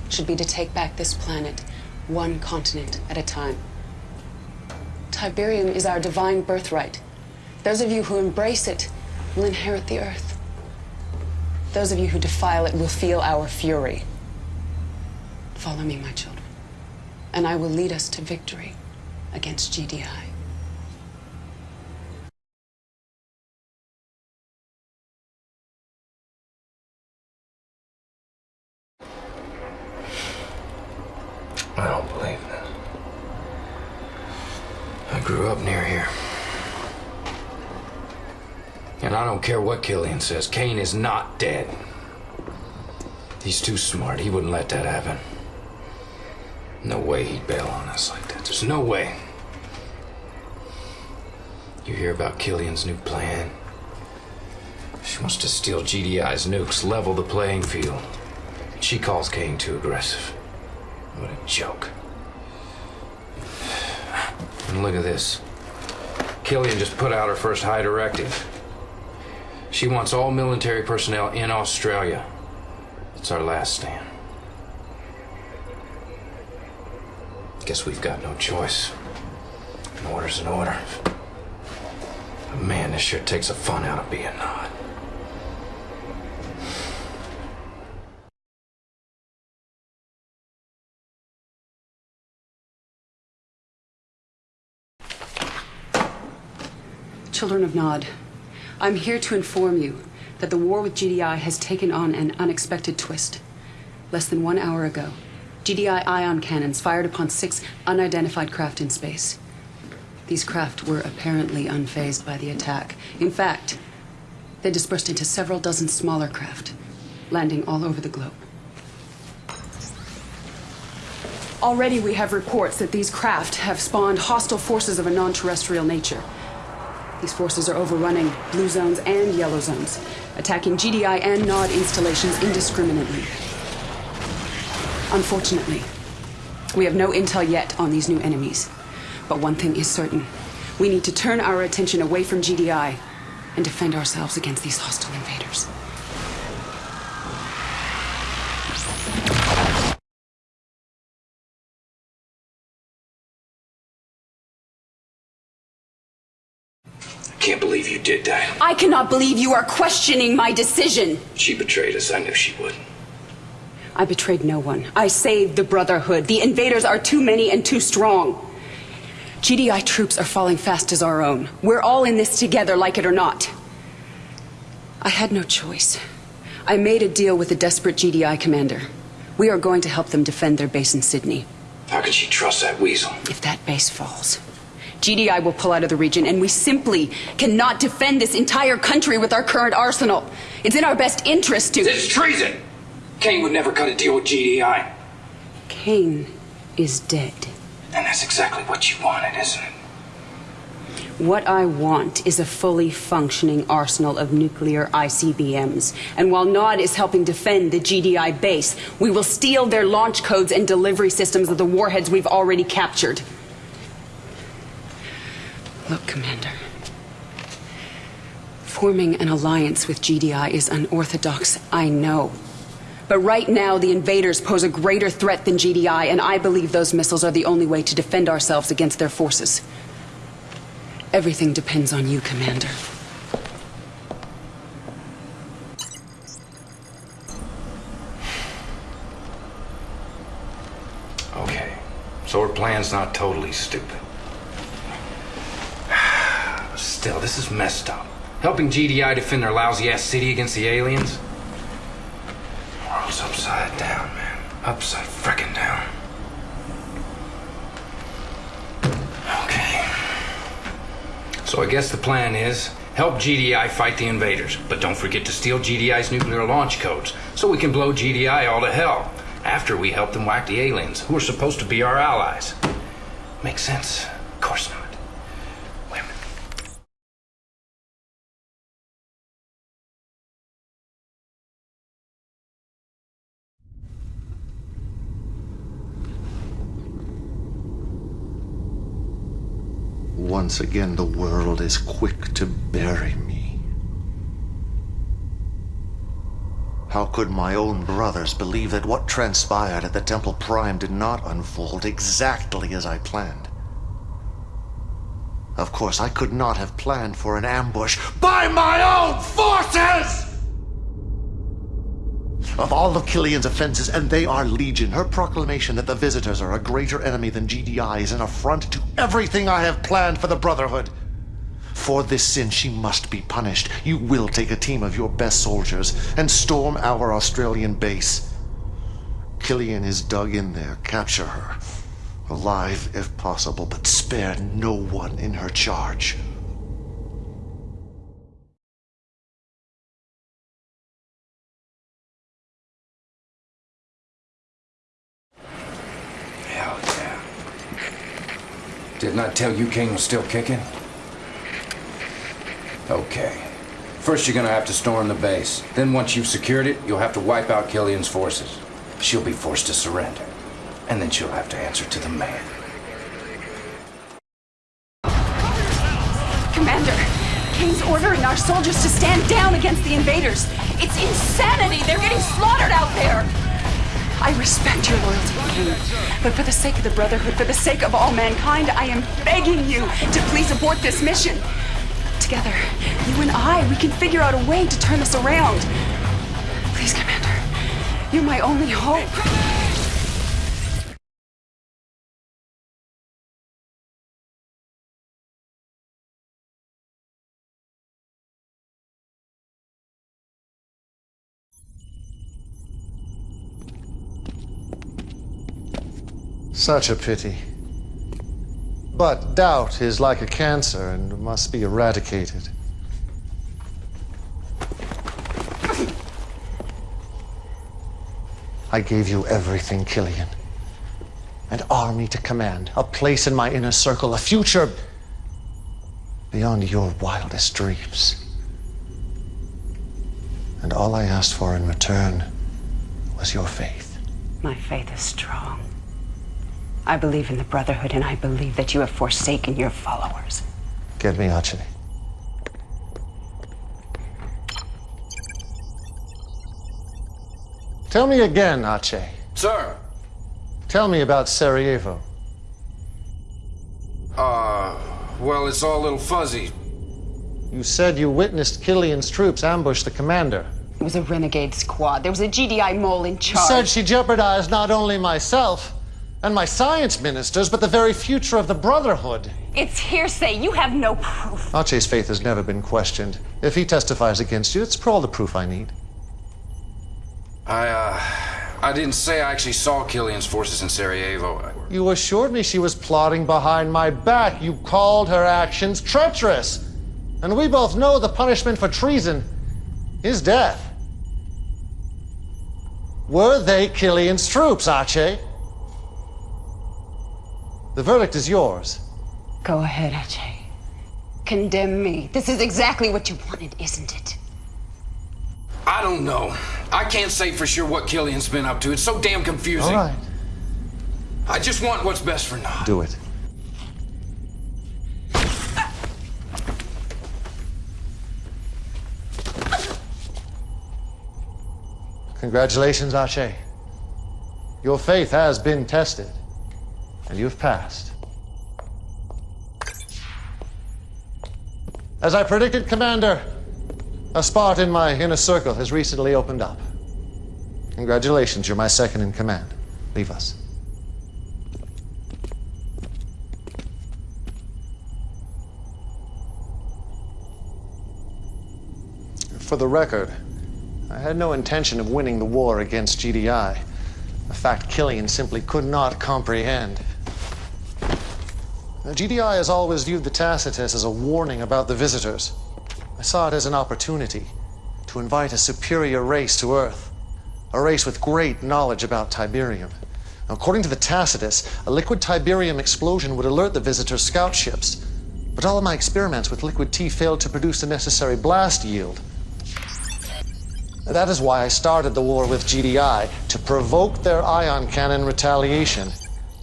should be to take back this planet, one continent at a time. Tiberium is our divine birthright. Those of you who embrace it will inherit the earth. Those of you who defile it will feel our fury. Follow me, my children, and I will lead us to victory against GDI. I don't believe this. I grew up near here. And I don't care what Kilian says, Kane is not dead. He's too smart. He wouldn't let that happen. No way he'd bail on us like that. There's no way. You hear about Kilian's new plan? She wants to steal GDI's nukes, level the playing field. She calls Kane too aggressive. What a joke. And look at this. Killian just put out her first high directive. She wants all military personnel in Australia. It's our last stand. Guess we've got no choice. An order's an order. But man, this sure takes the fun out of being Nod. Children of Nod, I'm here to inform you that the war with GDI has taken on an unexpected twist. Less than one hour ago, GDI ion cannons fired upon six unidentified craft in space. These craft were apparently unfazed by the attack. In fact, they dispersed into several dozen smaller craft, landing all over the globe. Already we have reports that these craft have spawned hostile forces of a non-terrestrial nature. These forces are overrunning blue zones and yellow zones, attacking GDI and NOD installations indiscriminately. Unfortunately, we have no intel yet on these new enemies. But one thing is certain. We need to turn our attention away from GDI and defend ourselves against these hostile invaders. Can't believe you did that. I cannot believe you are questioning my decision. She betrayed us. I knew she would. I betrayed no one. I saved the Brotherhood. The invaders are too many and too strong. GDI troops are falling fast as our own. We're all in this together, like it or not. I had no choice. I made a deal with a desperate GDI commander. We are going to help them defend their base in Sydney. How can she trust that weasel? If that base falls, GDI will pull out of the region, and we simply cannot defend this entire country with our current arsenal. It's in our best interest to. It's treason! Kane would never cut a deal with GDI. Kane is dead. And that's exactly what you wanted, isn't it? What I want is a fully functioning arsenal of nuclear ICBMs. And while NOD is helping defend the GDI base, we will steal their launch codes and delivery systems of the warheads we've already captured. Look, Commander. Forming an alliance with GDI is unorthodox, I know. But right now, the invaders pose a greater threat than GDI, and I believe those missiles are the only way to defend ourselves against their forces. Everything depends on you, Commander. Okay. So her plan's not totally stupid. Still, this is messed up. Helping GDI defend their lousy ass city against the aliens? World's upside down, man. Upside frickin' down. Okay. So I guess the plan is help GDI fight the invaders, but don't forget to steal GDI's nuclear launch codes so we can blow GDI all to hell after we help them whack the aliens, who are supposed to be our allies. Makes sense? Of course not. Once again, the world is quick to bury me. How could my own brothers believe that what transpired at the Temple Prime did not unfold exactly as I planned? Of course, I could not have planned for an ambush by my own forces! Of all of Kilian's offenses, and they are legion, her proclamation that the visitors are a greater enemy than GDI is an affront to everything I have planned for the Brotherhood. For this sin, she must be punished. You will take a team of your best soldiers and storm our Australian base. Kilian is dug in there. Capture her. Alive, if possible, but spare no one in her charge. Didn't I tell you Kane was still kicking? Okay. First you're gonna have to storm the base. Then once you've secured it, you'll have to wipe out Kilian's forces. She'll be forced to surrender. And then she'll have to answer to the man. Commander, Kane's ordering our soldiers to stand down against the invaders. It's insanity. They're getting slaughtered out there. I respect your loyalty, King. But for the sake of the Brotherhood, for the sake of all mankind, I am begging you to please abort this mission. Together, you and I, we can figure out a way to turn this around. Please, Commander. You're my only hope. Such a pity. But doubt is like a cancer and must be eradicated. I gave you everything, Kilian. An army to command, a place in my inner circle, a future beyond your wildest dreams. And all I asked for in return was your faith. My faith is strong. I believe in the Brotherhood, and I believe that you have forsaken your followers. Get me Ajay. Tell me again, Ajay. Sir. Tell me about Sarajevo. Uh, well, it's all a little fuzzy. You said you witnessed Kilian's troops ambush the commander. It was a renegade squad. There was a GDI mole in charge. You charge. said she jeopardized not only myself and my science ministers, but the very future of the Brotherhood. It's hearsay. You have no proof. Ajay's faith has never been questioned. If he testifies against you, it's for all the proof I need. I, uh, I didn't say I actually saw Kilian's forces in Sarajevo. You assured me she was plotting behind my back. You called her actions treacherous. And we both know the punishment for treason is death. Were they Kilian's troops, Ajay? The verdict is yours. Go ahead, Ajay. Condemn me. This is exactly what you wanted, isn't it? I don't know. I can't say for sure what Kilian's been up to. It's so damn confusing. All right. I just want what's best for Nod. Do it. Congratulations, Ajay. Your faith has been tested, and you've passed. As I predicted, Commander, a spot in my inner circle has recently opened up. Congratulations, you're my second in command. Leave us. For the record, I had no intention of winning the war against GDI, a fact Kilian simply could not comprehend. GDI has always viewed the Tacitus as a warning about the visitors. I saw it as an opportunity to invite a superior race to Earth, a race with great knowledge about Tiberium. According to the Tacitus, a liquid Tiberium explosion would alert the visitors' scout ships. But all of my experiments with liquid T failed to produce the necessary blast yield. That is why I started the war with GDI, to provoke their ion cannon retaliation.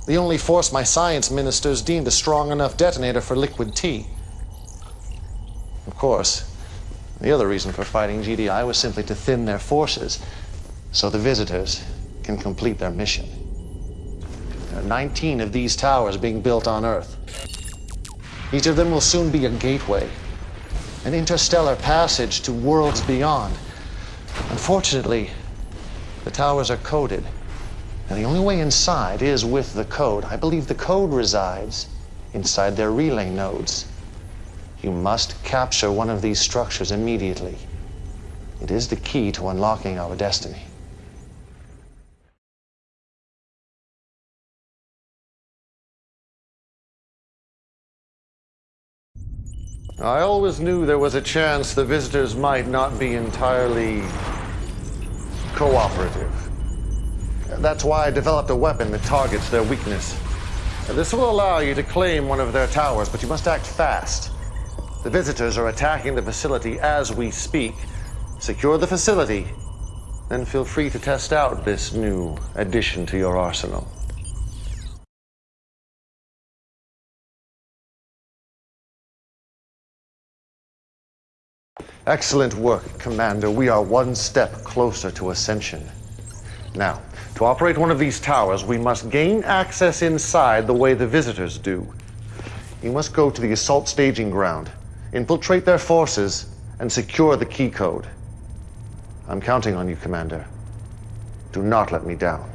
The only force my science ministers deemed a strong enough detonator for liquid T. Of course, the other reason for fighting GDI was simply to thin their forces, so the visitors can complete their mission. There are 19 of these towers being built on Earth. Each of them will soon be a gateway, an interstellar passage to worlds beyond. Unfortunately, the towers are coded, and the only way inside is with the code. I believe the code resides inside their relay nodes. You must capture one of these structures immediately. It is the key to unlocking our destiny. I always knew there was a chance the visitors might not be entirely cooperative. That's why I developed a weapon that targets their weakness. This will allow you to claim one of their towers, but you must act fast. The visitors are attacking the facility as we speak. Secure the facility, then feel free to test out this new addition to your arsenal. Excellent work, Commander. We are one step closer to ascension. Now, to operate one of these towers, we must gain access inside the way the visitors do. You must go to the assault staging ground, infiltrate their forces, and secure the key code. I'm counting on you, Commander. Do not let me down.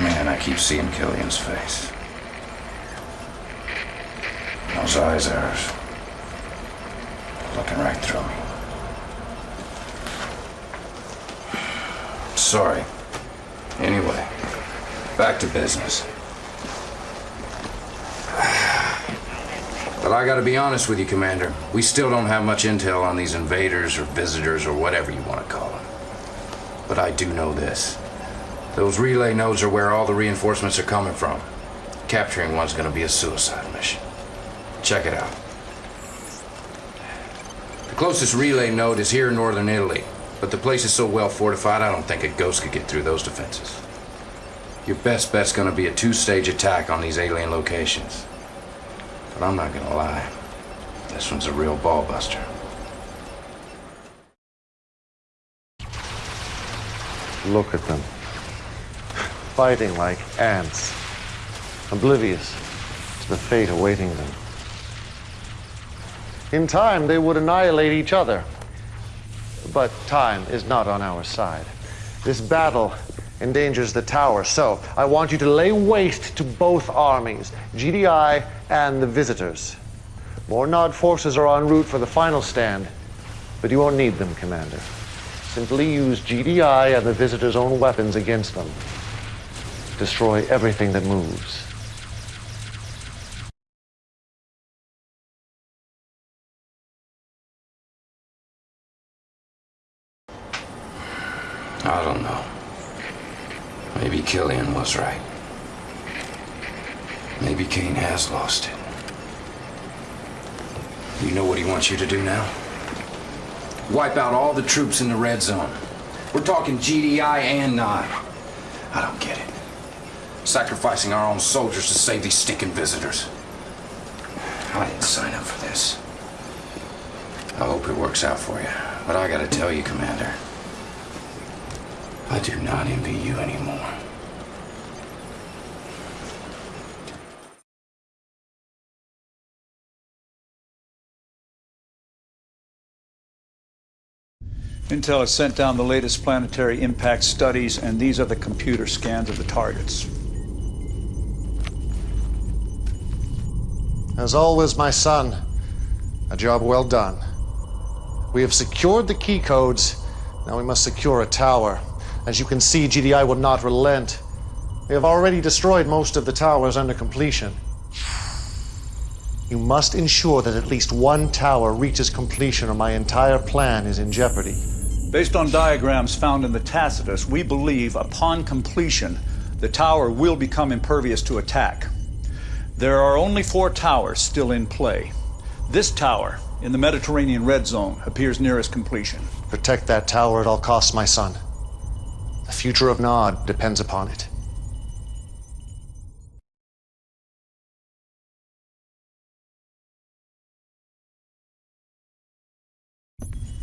Man, I keep seeing Kilian's face. Those eyes hers. Looking right through me. Sorry. Anyway, back to business. But I gotta be honest with you, Commander. We still don't have much intel on these invaders or visitors or whatever you want to call them. But I do know this. Those relay nodes are where all the reinforcements are coming from. Capturing one's gonna be a suicide. Check it out. The closest relay node is here in northern Italy, but the place is so well fortified I don't think a ghost could get through those defenses. Your best bet's gonna be a two-stage attack on these alien locations. But I'm not gonna lie. This one's a real ball buster. Look at them. Fighting like ants, oblivious to the fate awaiting them. In time, they would annihilate each other. But time is not on our side. This battle endangers the tower, so I want you to lay waste to both armies, GDI and the visitors. More Nod forces are en route for the final stand, but you won't need them, Commander. Simply use GDI and the visitors' own weapons against them. Destroy everything that moves. I don't know. Maybe Kilian was right. Maybe Kane has lost it. You know what he wants you to do now? Wipe out all the troops in the red zone. We're talking GDI and Nod. I don't get it. Sacrificing our own soldiers to save these stinking visitors. I didn't sign up for this. I hope it works out for you. But I gotta tell you, Commander, I do not envy you anymore. Intel has sent down the latest planetary impact studies, and these are the computer scans of the targets. As always, my son, a job well done. We have secured the key codes. Now we must secure a tower. As you can see, GDI will not relent. They have already destroyed most of the towers under completion. You must ensure that at least one tower reaches completion or my entire plan is in jeopardy. Based on diagrams found in the Tacitus, we believe upon completion, the tower will become impervious to attack. There are only four towers still in play. This tower, in the Mediterranean red zone, appears nearest completion. Protect that tower at all costs, my son. The future of Nod depends upon it.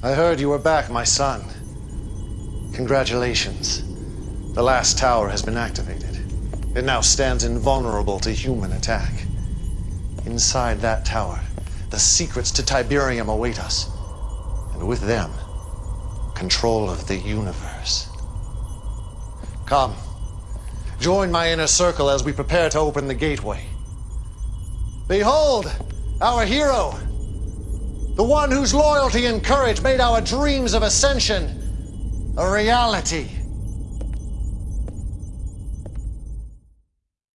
I heard you were back, my son. Congratulations. The last tower has been activated. It now stands invulnerable to human attack. Inside that tower, the secrets to Tiberium await us. And with them, control of the universe. Come. Join my inner circle as we prepare to open the gateway. Behold, our hero! The one whose loyalty and courage made our dreams of ascension a reality.